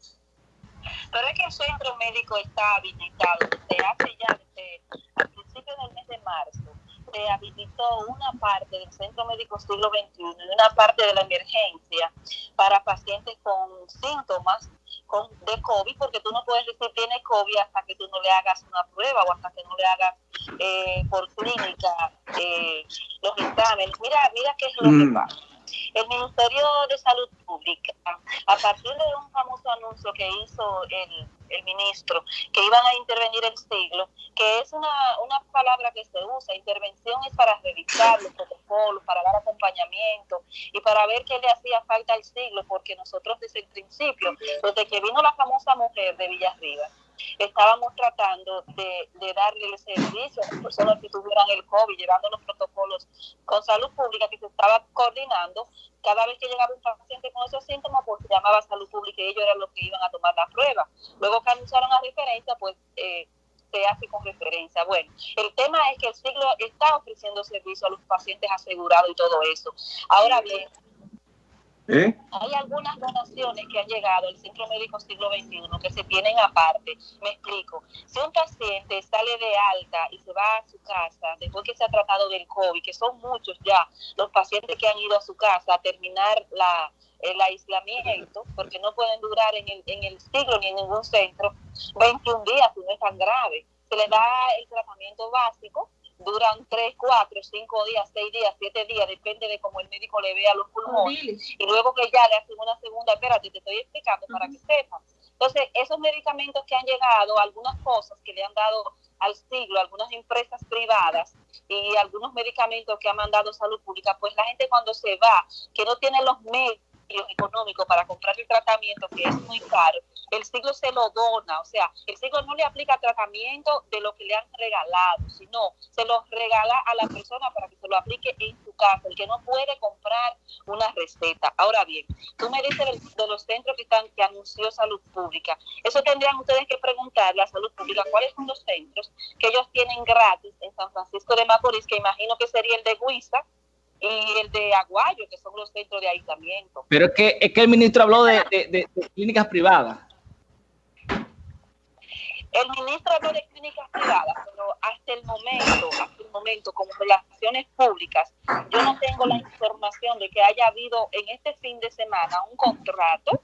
S8: Pero es que el centro médico está habilitado desde hace ya, desde al principio del mes de marzo, se habilitó una parte del Centro Médico Siglo XXI y una parte de la emergencia para pacientes con síntomas con, de COVID, porque tú no puedes decir tiene COVID hasta que tú no le hagas una prueba o hasta que no le hagas eh, por clínica eh, los exámenes. Mira, mira qué es lo que mm. pasa. El Ministerio de Salud Pública, a partir de un famoso anuncio que hizo el, el ministro, que iban a intervenir el siglo, que es una, una palabra que se usa, intervención es para revisar los protocolos, para dar acompañamiento y para ver qué le hacía falta al siglo, porque nosotros desde el principio, desde que vino la famosa mujer de Villarriba, estábamos tratando de, darle el servicio a las personas que tuvieran el COVID, llevando los protocolos con salud pública que se estaba coordinando. Cada vez que llegaba un paciente con esos síntomas, pues se llamaba salud pública y ellos eran los que iban a tomar la prueba. Luego que anunciaron la referencia, pues eh, se hace con referencia. Bueno, el tema es que el siglo está ofreciendo servicio a los pacientes asegurados y todo eso. Ahora bien, ¿Eh? Hay algunas donaciones que han llegado al Centro Médico Siglo XXI que se tienen aparte. Me explico. Si un paciente sale de alta y se va a su casa después que se ha tratado del COVID, que son muchos ya los pacientes que han ido a su casa a terminar la, el aislamiento, porque no pueden durar en el, en el siglo ni en ningún centro 21 días, si no es tan grave. Se les da el tratamiento básico duran 3, 4, 5 días, 6 días, 7 días, depende de cómo el médico le vea los pulmones. Y luego que ya le hacen una segunda, espérate, te estoy explicando para que sepan. Entonces, esos medicamentos que han llegado, algunas cosas que le han dado al siglo algunas empresas privadas y algunos medicamentos que ha mandado salud pública, pues la gente cuando se va, que no tiene los medios económicos para comprar el tratamiento, que es muy caro, el siglo se lo dona, o sea, el siglo no le aplica tratamiento de lo que le han regalado, sino se lo regala a la persona para que se lo aplique en su casa, el que no puede comprar una receta. Ahora bien, tú me dices de los centros que están que anunció Salud Pública. Eso tendrían ustedes que preguntarle a Salud Pública cuáles son los centros que ellos tienen gratis en San Francisco de Macorís, que imagino que sería el de Huiza, y el de Aguayo, que son los centros de aislamiento.
S1: Pero es que, es que el ministro habló de, de clínicas privadas.
S8: El ministro habló de clínicas privadas, pero hasta el momento, hasta el momento, como relaciones públicas, yo no tengo la información de que haya habido en este fin de semana un contrato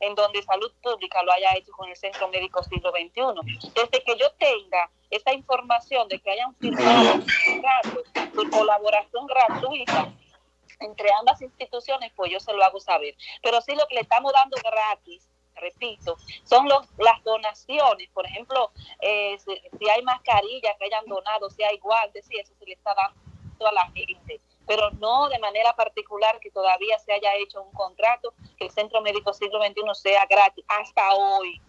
S8: en donde salud pública lo haya hecho con el Centro Médico Siglo XXI. Desde que yo tenga esa información de que hayan firmado un contrato de colaboración gratuita entre ambas instituciones, pues yo se lo hago saber. Pero sí lo que le estamos dando gratis repito, son los, las donaciones, por ejemplo, eh, si, hay mascarillas que hayan donado, si hay guantes, sí, eso se le está dando a la gente, pero no de manera particular que todavía se haya hecho un contrato, que el Centro Médico Siglo XXI sea gratis hasta hoy.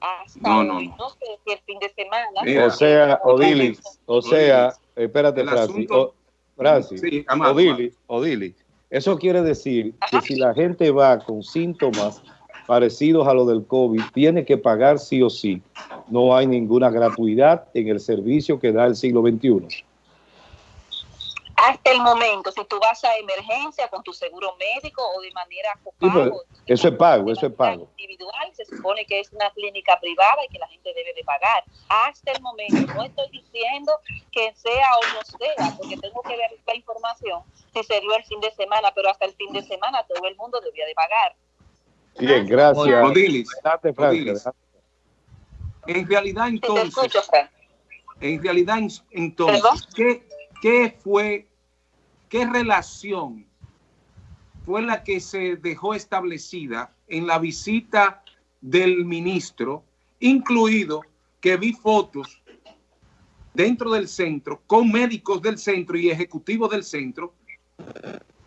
S8: Hasta hoy, no. sé si el fin de semana.
S3: o sea, Odilis, o sea, espérate, Francis, Francis, Odilis, eso quiere decir que si la gente va con síntomas parecidos a lo del COVID, tiene que pagar sí o sí. No hay ninguna gratuidad en el servicio que da el siglo XXI.
S8: Hasta el momento, si tú vas a emergencia con tu seguro médico o de manera
S3: copago, eso es pago, eso es pago.
S8: Individual, se supone que es una clínica privada y que la gente debe de pagar. Hasta el momento, no estoy diciendo que sea o no sea, porque tengo que ver la información si se dio el fin de semana, pero hasta el fin de semana todo el mundo debía de pagar.
S3: Bien, gracias.
S4: Odilis, En realidad entonces, en realidad entonces, ¿qué, ¿qué fue, qué relación fue la que se dejó establecida en la visita del ministro, incluido que vi fotos dentro del centro con médicos del centro y ejecutivos del centro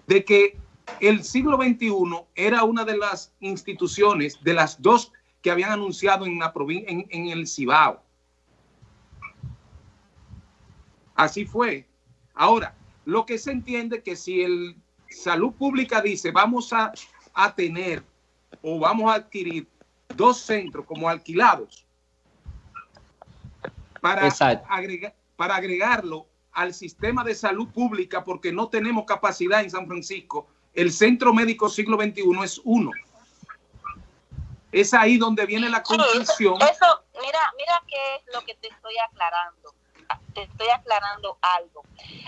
S4: de que el siglo XXI era una de las instituciones, de las dos que habían anunciado en, la en, en el Cibao. Así fue. Ahora, lo que se entiende que si el salud pública dice vamos a, a tener o vamos a adquirir dos centros como alquilados para, agregar, para agregarlo al sistema de salud pública porque no tenemos capacidad en San Francisco el Centro Médico Siglo XXI es uno. Es ahí donde viene la conclusión.
S8: eso, mira, mira qué es lo que te estoy aclarando. Te estoy aclarando algo.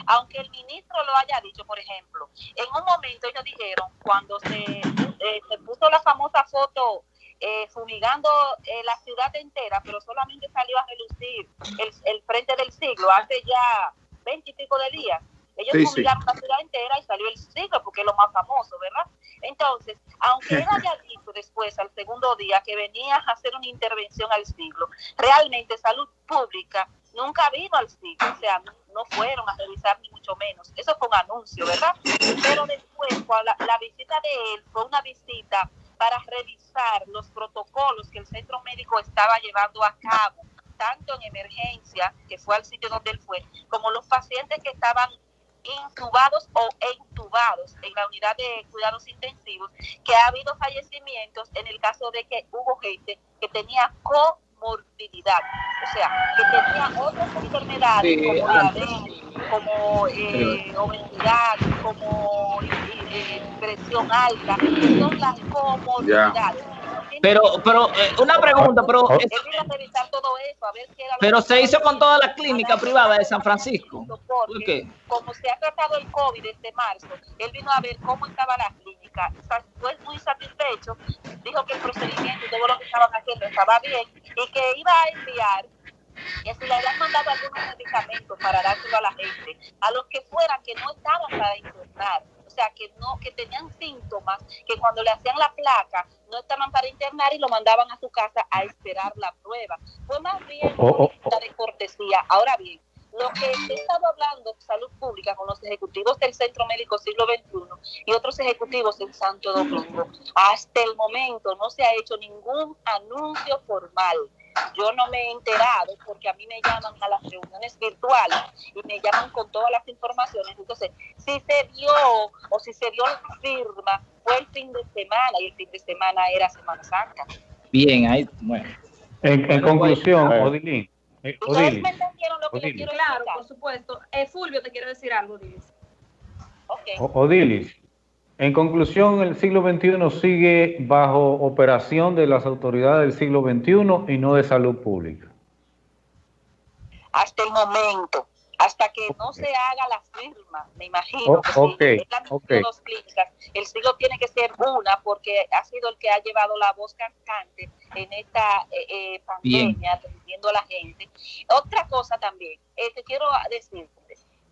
S8: Aunque el ministro lo haya dicho, por ejemplo, en un momento ellos dijeron, cuando se, eh, se puso la famosa foto eh, fumigando eh, la ciudad entera, pero solamente salió a relucir el, el frente del siglo hace ya veintipico de días ellos sí, la ciudad entera y salió el siglo porque es lo más famoso, ¿verdad? Entonces, aunque él haya [laughs] dicho después, al segundo día, que venía a hacer una intervención al siglo, realmente salud pública nunca vino al siglo, o sea, no, fueron a revisar ni mucho menos. Eso fue un anuncio, ¿verdad? Pero después, la, la visita de él fue una visita para revisar los protocolos que el centro médico estaba llevando a cabo, tanto en emergencia, que fue al sitio donde él fue, como los pacientes que estaban intubados o entubados en la unidad de cuidados intensivos, que ha habido fallecimientos en el caso de que hubo gente que tenía comorbilidad, o sea, que tenía otras enfermedades como diabetes, como eh, obesidad, como eh, presión alta, que son las comorbilidades.
S1: Pero, pero, eh, una pregunta, pero... pero se hizo con toda la clínica privada de San Francisco.
S8: Porque, como se ha tratado el COVID desde marzo, él vino a ver cómo estaba la clínica. Fue muy satisfecho. Dijo que el procedimiento y todo lo que estaban haciendo estaba bien y que iba a enviar que si le habían mandado algunos medicamentos para dárselo a la gente, a los que fueran que no estaban para internar sea, que no, que tenían síntomas, que cuando le hacían la placa no estaban para internar y lo mandaban a su casa a esperar la prueba. Fue más bien oh, oh, oh. de cortesía. Ahora bien, lo que he estado hablando de salud pública con los ejecutivos del Centro Médico Siglo XXI y otros ejecutivos en Santo Domingo, hasta el momento no se ha hecho ningún anuncio formal yo no me he enterado porque a mí me llaman a las reuniones virtuales y me llaman con todas las informaciones. Entonces, si se dio o si se dio la firma, fue el fin de semana y el fin de semana era Semana Santa.
S1: Bien, ahí, bueno.
S5: En, conclusión, Odilín.
S2: Eh, ¿Ustedes me entendieron lo que les quiero Claro, por supuesto. Eh, Fulvio, te quiero decir algo, Odilis.
S5: Okay. Odilis, en conclusión, el siglo XXI sigue bajo operación de las autoridades del siglo XXI y no de salud pública.
S8: Hasta el momento, hasta que no se haga la firma, me imagino. Oh, que Dos clínicas, el siglo tiene que ser una porque ha sido el que ha llevado la voz cantante en esta eh, eh, pandemia, atendiendo a la gente. Otra cosa también, eh, te quiero decir,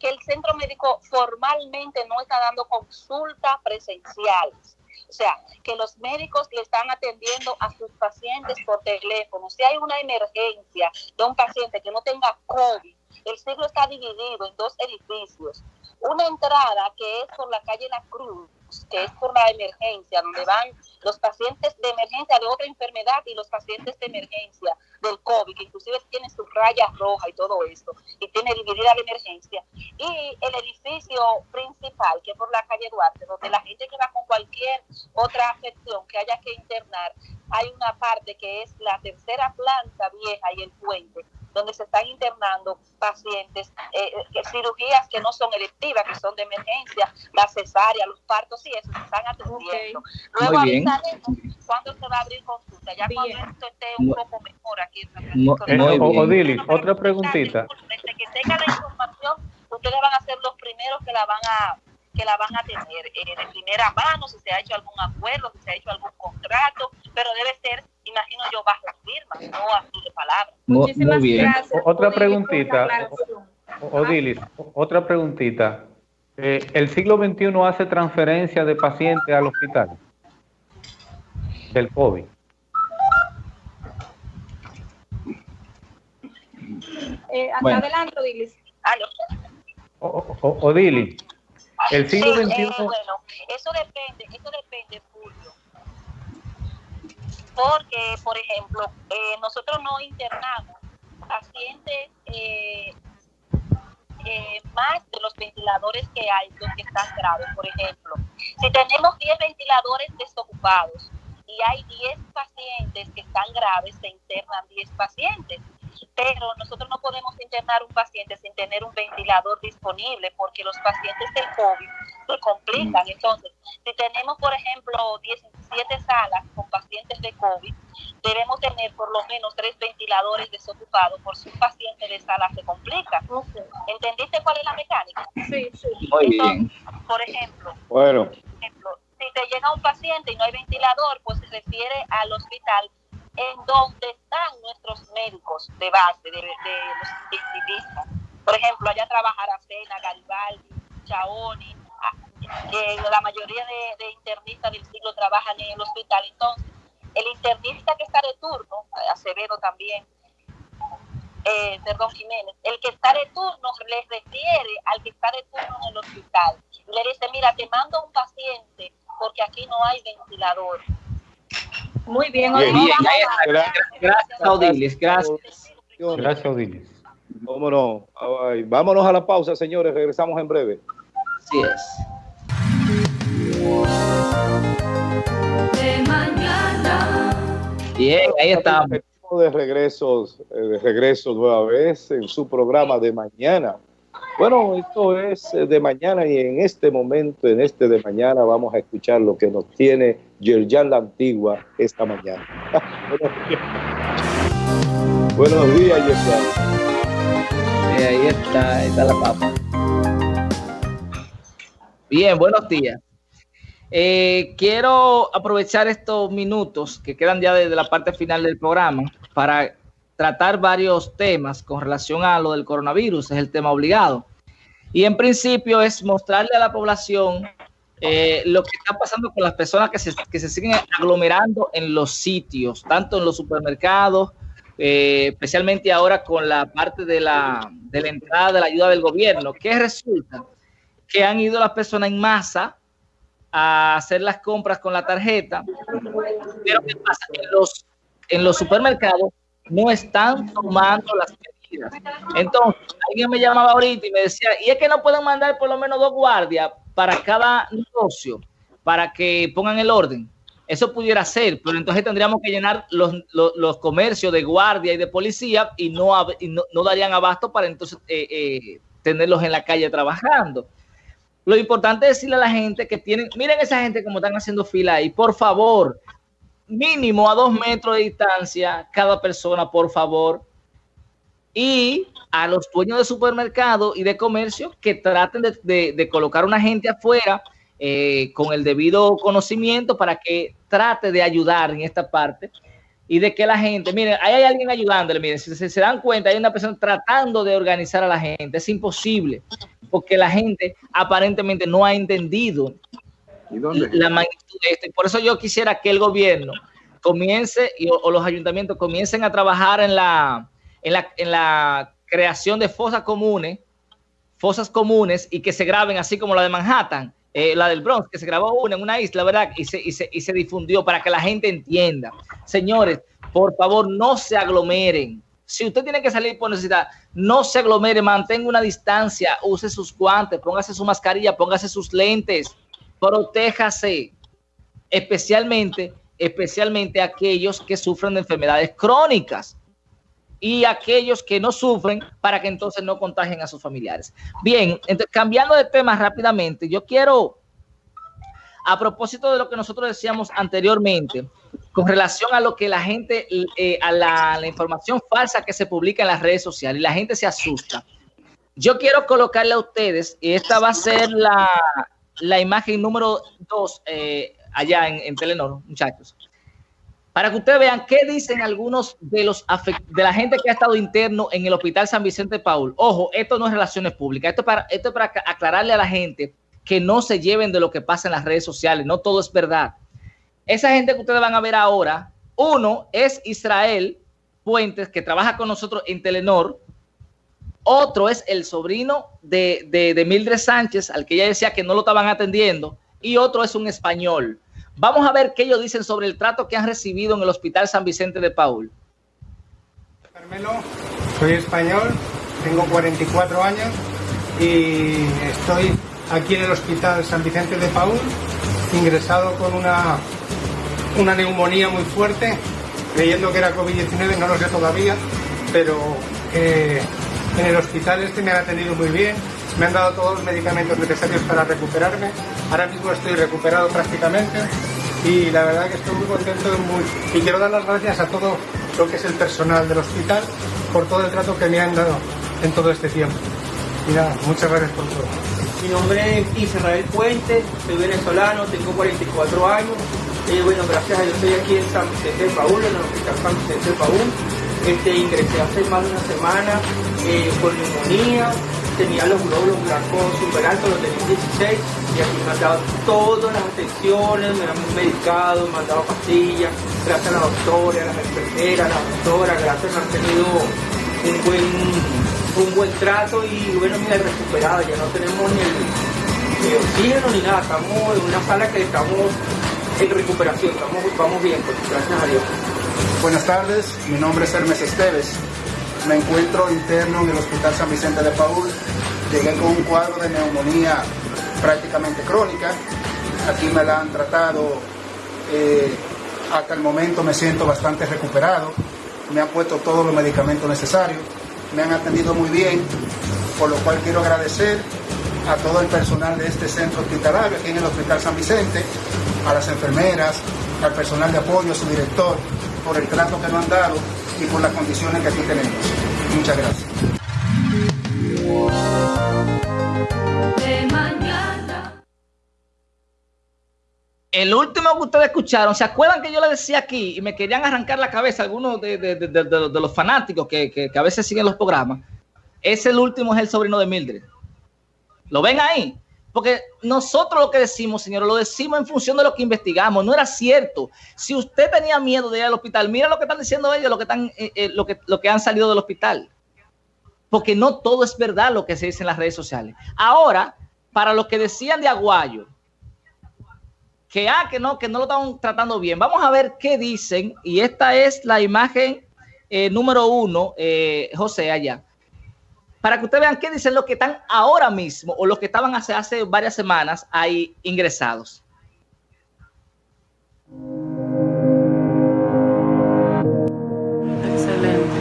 S8: que el centro médico formalmente no está dando consultas presenciales. O sea, que los médicos le están atendiendo a sus pacientes por teléfono. Si hay una emergencia de un paciente que no tenga COVID, el siglo está dividido en dos edificios. Una entrada que es por la calle La Cruz, que es por la emergencia, donde van los pacientes de emergencia de otra enfermedad y los pacientes de emergencia del COVID, que inclusive tiene sus rayas rojas y todo esto, y tiene dividida la emergencia. Y el edificio principal, que es por la calle Duarte, donde la gente que va con cualquier otra afección que haya que internar, hay una parte que es la tercera planta vieja y el puente, donde se están internando pacientes, eh, eh cirugías que no son electivas, que son de emergencia, la cesárea, los partos y eso, se están atendiendo. Luego avisaremos cuándo se va a abrir consulta, ya cuando esto esté un poco mejor aquí en
S5: eh, otra preguntita.
S8: Desde que tenga la información, ustedes van a ser los primeros que la van a que la van a tener eh, de primera mano, si se ha hecho algún acuerdo, si se ha hecho algún contrato, pero debe ser imagino yo, bajo firma, no así de palabras.
S5: Muchísimas bien. gracias. Otra preguntita, Odilis, otra preguntita. Eh, ¿El siglo XXI hace transferencia de pacientes al hospital? Del COVID.
S2: Eh, hasta adelante, Odilis.
S5: Odilis, el siglo XXI... Eh,
S8: bueno, eso depende, eso depende, Julio porque, por ejemplo, eh, nosotros no internamos pacientes eh, eh, más de los ventiladores que hay, los que están graves, por ejemplo. Si tenemos 10 ventiladores desocupados y hay 10 pacientes que están graves, se internan 10 pacientes pero nosotros no podemos internar un paciente sin tener un ventilador disponible porque los pacientes del COVID se complican. Entonces, si tenemos, por ejemplo, 17 salas con pacientes de COVID, debemos tener por lo menos tres ventiladores desocupados por si un paciente de sala se complica. ¿Entendiste cuál es la mecánica?
S2: Sí, sí.
S1: Muy bien.
S8: Por ejemplo,
S3: bueno.
S8: si te llega un paciente y no hay ventilador, pues se refiere al hospital en donde están nuestros médicos de base, de, los intensivistas. Por ejemplo, allá trabaja Aracena, Garibaldi, Chaoni, que la mayoría de, internistas del siglo trabajan en el hospital. Entonces, el internista que está de turno, Acevedo también, eh, perdón, Jiménez, el que está de turno les refiere al que está de turno en el hospital. Le dice, mira, te mando un paciente porque aquí no hay ventilador
S2: muy bien, Odilis.
S1: Gracias, Odilis. Gracias.
S5: Gracias, Odilis.
S3: Vámonos, vámonos a la pausa, señores. Regresamos en breve.
S1: Así es.
S9: De mañana.
S1: Bien, ahí estamos.
S3: De regreso, eh, de regreso nueva vez en su programa de mañana. Bueno, esto es eh, de mañana y en este momento, en este de mañana, vamos a escuchar lo que nos tiene Yerjan la Antigua esta mañana. [laughs] Buenos días, Yerjan.
S1: ahí está, ahí está la papa. Bien, buenos días. Eh, quiero aprovechar estos minutos que quedan ya desde la parte final del programa para tratar varios temas con relación a lo del coronavirus, es el tema obligado. Y en principio es mostrarle a la población eh, lo que está pasando con las personas que se, que se siguen aglomerando en los sitios, tanto en los supermercados, eh, especialmente ahora con la parte de la, de la entrada de la ayuda del gobierno, que resulta que han ido las personas en masa a hacer las compras con la tarjeta, pero ¿qué pasa? En los, en los supermercados no están tomando las medidas. Entonces, alguien me llamaba ahorita y me decía, y es que no pueden mandar por lo menos dos guardias para cada negocio, para que pongan el orden. Eso pudiera ser, pero entonces tendríamos que llenar los, los, comercios de guardia y de policía y no, y no, no, darían abasto para entonces eh, eh, tenerlos en la calle trabajando. Lo importante es decirle a la gente que tienen, miren esa gente como están haciendo fila ahí, por favor, mínimo a dos metros de distancia cada persona, por favor. Y a los dueños de supermercado y de comercio que traten de, colocar una gente afuera eh, con el debido conocimiento para que trate de ayudar en esta parte y de que la gente, miren, ahí hay alguien ayudándole, miren, si se, se, dan cuenta, hay una persona tratando de organizar a la gente, es imposible, porque la gente aparentemente no ha entendido la magnitud de esto. Por eso yo quisiera que el gobierno comience y, o, o, los ayuntamientos comiencen a trabajar en la, en la, en la creación de fosas comunes, fosas comunes y que se graben así como la de Manhattan, eh, la del Bronx, que se grabó una en una isla, ¿verdad? Y se, y, se, y se difundió para que la gente entienda. Señores, por favor, no se aglomeren. Si usted tiene que salir por necesidad, no se aglomere, mantenga una distancia, use sus guantes, póngase su mascarilla, póngase sus lentes, protéjase, especialmente, especialmente aquellos que sufren de enfermedades crónicas y aquellos que no sufren para que entonces no contagien a sus familiares. Bien, entonces, cambiando de tema rápidamente, yo quiero, a propósito de lo que nosotros decíamos anteriormente, con relación a lo que la gente, eh, a la, la, información falsa que se publica en las redes sociales y la gente se asusta. Yo quiero colocarle a ustedes, y esta va a ser la, la imagen número dos eh, allá en, en Telenor, muchachos para que ustedes vean qué dicen algunos de los de la gente que ha estado interno en el Hospital San Vicente Paul. Ojo, esto no es relaciones públicas, esto es para, esto es para aclararle a la gente que no se lleven de lo que pasa en las redes sociales, no todo es verdad. Esa gente que ustedes van a ver ahora, uno es Israel Puentes, que trabaja con nosotros en Telenor, otro es el sobrino de, de, de Mildred Sánchez, al que ella decía que no lo estaban atendiendo, y otro es un español. Vamos a ver qué ellos dicen sobre el trato que han recibido en el Hospital San Vicente de Paul.
S10: Carmelo, soy español, tengo 44 años y estoy aquí en el Hospital San Vicente de Paul, ingresado con una, una neumonía muy fuerte, creyendo que era COVID-19, no lo sé todavía, pero eh, en el hospital este me han atendido muy bien, me han dado todos los medicamentos necesarios para recuperarme. Ahora mismo estoy recuperado prácticamente y la verdad que estoy muy contento muy... y quiero dar las gracias a todo lo que es el personal del hospital por todo el trato que me han dado en todo este tiempo. Y nada, muchas gracias por todo.
S11: Mi nombre es Israel Puente, soy venezolano, tengo 44 años. Eh, bueno, gracias a Dios estoy aquí en San Vicente de Paúl, en el Hospital San Vicente de Paúl. Este, ingresé hace más de una semana eh, con neumonía, tenía los glóbulos blancos super altos, los tenía 16, y aquí me han dado todas las atenciones, me han medicado, me han dado pastillas, gracias a la doctora, a las enfermeras, a la doctora, gracias me han tenido un buen, un buen trato y bueno, me he recuperado, ya no tenemos ni el, oxígeno ni nada, estamos en una sala que estamos en recuperación, estamos, vamos bien, pues, gracias a Dios.
S12: Buenas tardes, mi nombre es Hermes Esteves. Me encuentro interno en el Hospital San Vicente de Paul. Llegué con un cuadro de neumonía prácticamente crónica. Aquí me la han tratado. Eh, hasta el momento me siento bastante recuperado. Me han puesto todos los medicamentos necesarios. Me han atendido muy bien, por lo cual quiero agradecer a todo el personal de este centro hospitalario aquí en el Hospital San Vicente, a las enfermeras, al personal de apoyo, a su director, por el trato que nos han dado y por las condiciones que aquí tenemos. Muchas gracias.
S1: El último que ustedes escucharon, ¿se acuerdan que yo les decía aquí y me querían arrancar la cabeza algunos de, de, de, de los fanáticos que, que, que, a veces siguen los programas? Ese el último es el sobrino de Mildred. ¿Lo ven ahí? Porque nosotros lo que decimos, señor, lo decimos en función de lo que investigamos. No era cierto. Si usted tenía miedo de ir al hospital, mira lo que están diciendo ellos, lo que, están, eh, eh, lo que, lo que han salido del hospital. Porque no todo es verdad lo que se dice en las redes sociales. Ahora, para los que decían de Aguayo, que ah, que no, que no lo están tratando bien. Vamos a ver qué dicen. Y esta es la imagen eh, número uno, José, allá para que ustedes vean qué dicen los que están ahora mismo o los que estaban hace, hace varias semanas ahí ingresados.
S13: Excelente.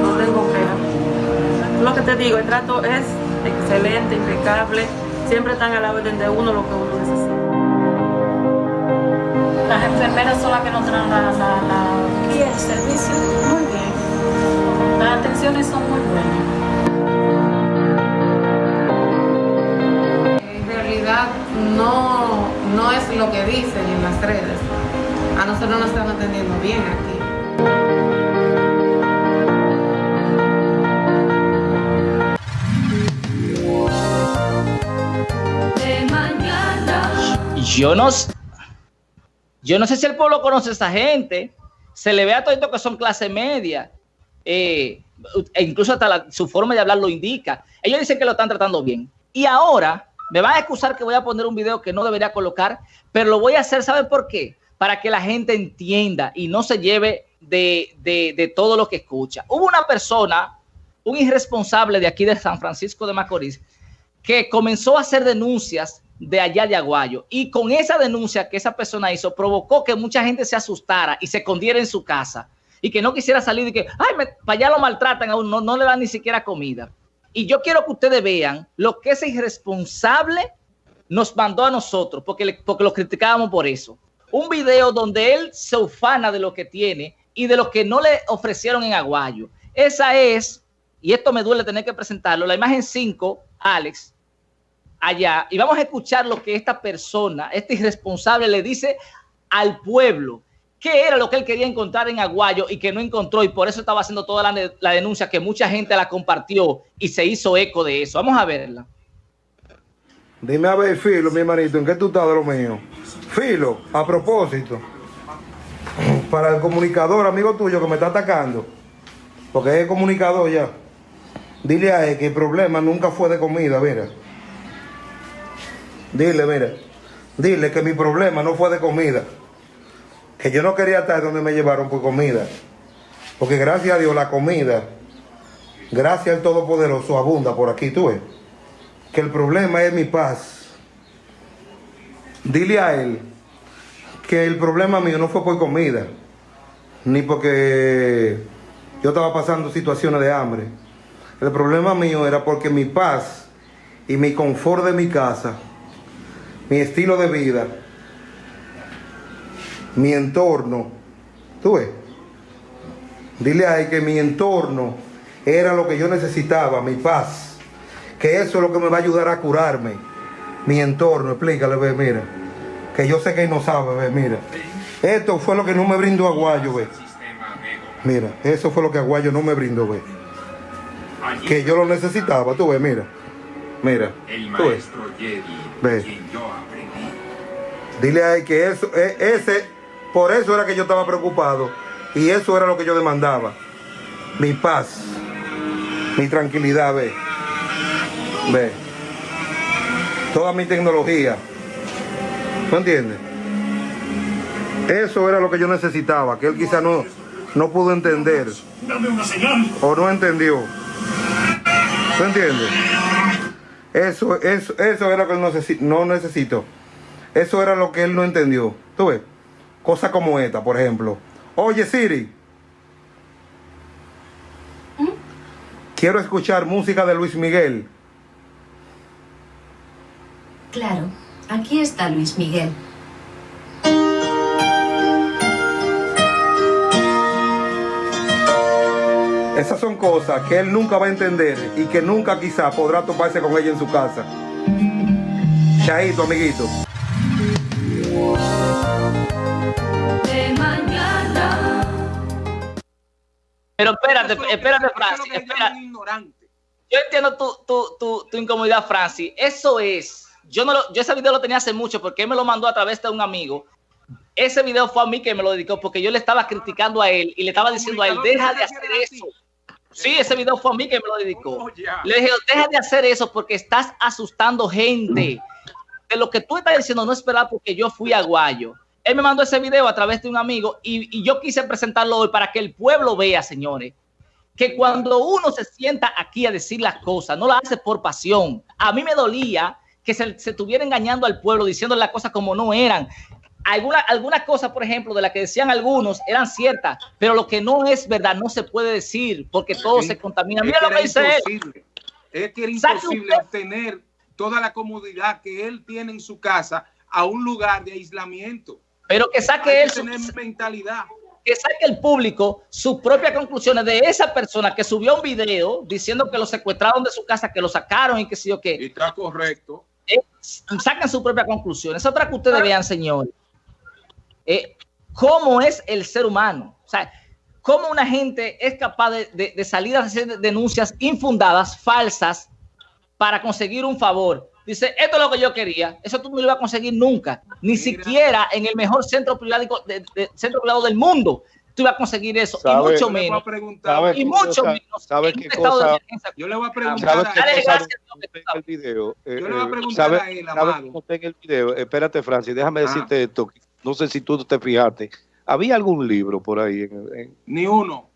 S13: No tengo queja. Lo que te digo, el trato es excelente, impecable. Siempre están a la orden de uno lo que uno necesita.
S14: Las enfermeras son las que nos traen la, la, la... y el servicio muy bien. Las atenciones son muy buenas.
S13: no, no es lo que dicen en las redes. A nosotros nos están atendiendo bien aquí.
S1: Yo no, yo no sé si el pueblo conoce a esa gente. Se le ve a todo esto que son clase media. Eh, e incluso hasta su forma de hablar lo indica. Ellos dicen que lo están tratando bien. Y ahora me van a excusar que voy a poner un video que no debería colocar, pero lo voy a hacer, ¿saben por qué? Para que la gente entienda y no se lleve de, de, todo lo que escucha. Hubo una persona, un irresponsable de aquí de San Francisco de Macorís, que comenzó a hacer denuncias de allá de Aguayo. Y con esa denuncia que esa persona hizo, provocó que mucha gente se asustara y se escondiera en su casa y que no quisiera salir y que, ay, para allá lo maltratan aún, no, no le dan ni siquiera comida. Y yo quiero que ustedes vean lo que ese irresponsable nos mandó a nosotros, porque, porque lo criticábamos por eso. Un video donde él se ufana de lo que tiene y de lo que no le ofrecieron en Aguayo. Esa es, y esto me duele tener que presentarlo, la imagen 5, Alex, allá. Y vamos a escuchar lo que esta persona, este irresponsable, le dice al pueblo qué era lo que él quería encontrar en Aguayo y que no encontró y por eso estaba haciendo toda la, denuncia que mucha gente la compartió y se hizo eco de eso. Vamos a verla.
S15: Dime a ver, Filo, mi hermanito, ¿en qué tú estás de lo mío? Filo, a propósito, para el comunicador, amigo tuyo que me está atacando, porque es comunicador ya, dile a él que el problema nunca fue de comida, mira. Dile, mira, dile que mi problema no fue de comida que yo no quería estar donde me llevaron por comida. Porque gracias a Dios la comida, gracias al Todopoderoso, abunda por aquí, tú ves. Que el problema es mi paz. Dile a él que el problema mío no fue por comida, ni porque yo estaba pasando situaciones de hambre. El problema mío era porque mi paz y mi confort de mi casa, mi estilo de vida, mi entorno, tú ves, dile a él que mi entorno era lo que yo necesitaba, mi paz, que eso es lo que me va a ayudar a curarme, mi entorno, explícale, ve, mira, que yo sé que él no sabe, ve, mira, esto fue lo que no me brindó Aguayo, ve, mira, eso fue lo que Aguayo no me brindó, ve, que yo lo necesitaba, tú ves, mira, mira, tú ves, ve. Dile a él que eso, e, ese por eso era que yo estaba preocupado y eso era lo que yo demandaba. Mi paz, mi tranquilidad, ve. Ve. Toda mi tecnología. ¿Tú entiendes? Eso era lo que yo necesitaba, que él quizá no, no pudo entender. O no entendió. ¿Tú entiendes? Eso, eso, eso era lo que él no necesito. Eso era lo que él no entendió. ¿Tú ves? Cosa como esta, por ejemplo. Oye, Siri. ¿Mm? Quiero escuchar música de Luis Miguel.
S16: Claro, aquí está Luis Miguel.
S15: Esas son cosas que él nunca va a entender y que nunca quizá podrá toparse con ella en su casa. Chaito, amiguito.
S1: Pero espérate, espérate, Francis, espérate. yo entiendo tu, tu, tu, tu incomodidad, Francis. Eso es. Yo, no lo, yo ese video lo tenía hace mucho porque él me lo mandó a través de un amigo. Ese video fue a mí que me lo dedicó porque yo le estaba criticando a él y le estaba diciendo a él, deja de hacer eso. Sí, ese video fue a mí que me lo dedicó. Le dije, deja de hacer eso porque estás asustando gente. De lo que tú estás diciendo, no esperar porque yo fui a Guayo. Él me mandó ese video a través de un amigo y, y yo quise presentarlo hoy para que el pueblo vea, señores, que cuando uno se sienta aquí a decir las cosas, no lo hace por pasión. A mí me dolía que se, se estuviera engañando al pueblo, diciendo las cosas como no eran. Algunas alguna cosas, por ejemplo, de las que decían algunos eran ciertas, pero lo que no es verdad no se puede decir porque todo se contamina. Mira lo que dice él.
S4: Es que era imposible obtener toda la comodidad que él tiene en su casa a un lugar de aislamiento.
S1: Pero que saque
S4: Hay
S1: él su-
S4: mentalidad.
S1: que saque el público sus propias conclusiones de esa persona que subió un video diciendo que lo secuestraron de su casa, que lo sacaron y que sí o qué.
S4: Está correcto.
S1: Eh, saquen su propia conclusión. Es otra que ustedes vean, señor. Eh, ¿Cómo es el ser humano? O sea, ¿cómo una gente es capaz de, de- de salir a hacer denuncias infundadas, falsas, para conseguir un favor? Dice, esto es lo que yo quería. Eso tú no lo ibas a conseguir nunca. Ni siquiera en el mejor centro privado, de- de- centro privado del mundo tú ibas a conseguir eso. Y
S3: ¿Sabe-
S1: mucho menos.
S4: preguntar-
S3: ¿Sabe
S1: Y mucho
S3: cosa-
S1: menos.
S3: ¿Sabe
S1: en
S3: qué cosa?
S4: Yo le voy a
S3: ¿Sabe
S4: preguntar a?
S3: Eh,
S4: Yo le voy a preguntar
S3: ¿sabe-
S4: a él, Amado.
S3: en el video? Espérate, Francis, déjame
S4: Ah.
S3: decirte esto. No sé si tú te fijaste. ¿Había algún libro por ahí? En, en-
S4: Ni uno.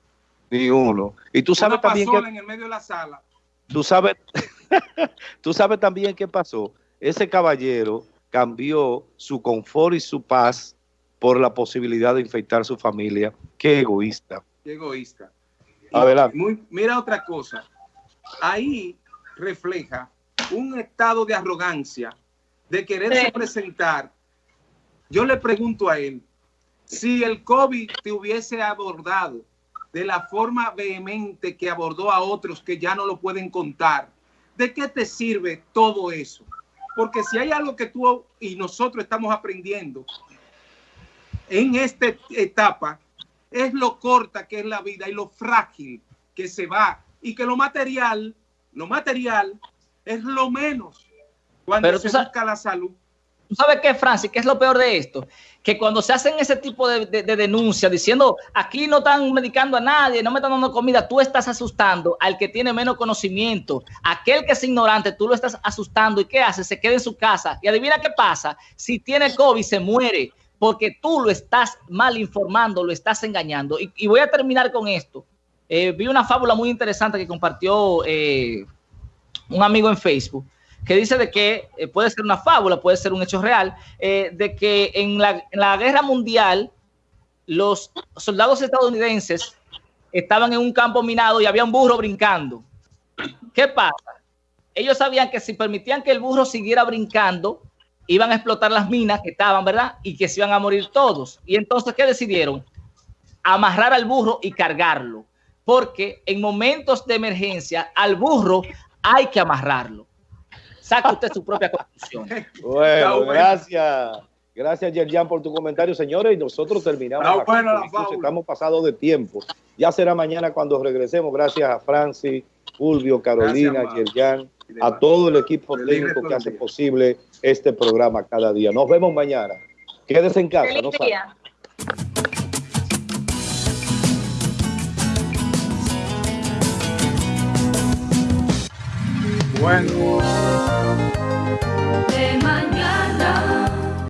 S3: ni uno. Y tú sabes
S4: Una
S3: también que...
S4: en el medio de la sala.
S3: Tú sabes, [laughs] tú sabes también qué pasó. Ese caballero cambió su confort y su paz por la posibilidad de infectar su familia. Qué egoísta.
S4: Qué egoísta.
S3: Adelante.
S4: Muy- mira otra cosa. Ahí refleja un estado de arrogancia, de quererse
S1: Sí.
S4: presentar. Yo le pregunto a él, si el COVID te hubiese abordado de la forma vehemente que abordó a otros que ya no lo pueden contar, ¿de qué te sirve todo eso? Porque si hay algo que tú y nosotros estamos aprendiendo en esta etapa, es lo corta que es la vida y lo frágil que se va y que lo material, lo material es lo menos cuando
S1: Pero
S4: se busca la salud.
S1: ¿Tú sabes qué, Francis? ¿Qué es lo peor de esto? Que cuando se hacen ese tipo de, de- de denuncias diciendo aquí no están medicando a nadie, no me están dando comida, tú estás asustando al que tiene menos conocimiento. Aquel que es ignorante, tú lo estás asustando. ¿Y qué hace? Se queda en su casa. Y adivina qué pasa. Si tiene COVID, se muere porque tú lo estás mal informando, lo estás engañando. Y, y voy a terminar con esto. Eh, vi una fábula muy interesante que compartió eh, un amigo en Facebook que dice de que eh, puede ser una fábula, puede ser un hecho real, eh, de que en la, en la guerra mundial los soldados estadounidenses estaban en un campo minado y había un burro brincando. ¿Qué pasa? Ellos sabían que si permitían que el burro siguiera brincando, iban a explotar las minas que estaban, ¿verdad? Y que se iban a morir todos. Y entonces, ¿qué decidieron? Amarrar al burro y cargarlo. Porque en momentos de emergencia, al burro hay que amarrarlo. Saca usted su propia conclusión. [laughs]
S3: Bueno,
S4: bueno.
S3: gracias. Gracias, Yerjan, por tu comentario, señores. Y nosotros terminamos. Aquí,
S4: buena la
S3: estamos pasados de tiempo. Ya será mañana cuando regresemos. Gracias a Francis, Fulvio, Carolina,
S4: Gracias,
S3: Yerjan, a todo el equipo
S4: Feliz
S3: técnico que hace
S4: día.
S3: posible este programa cada día. Nos vemos mañana. Quédese en casa. no
S2: Feliz
S3: salga.
S2: día.
S4: Bueno.
S9: de mañana.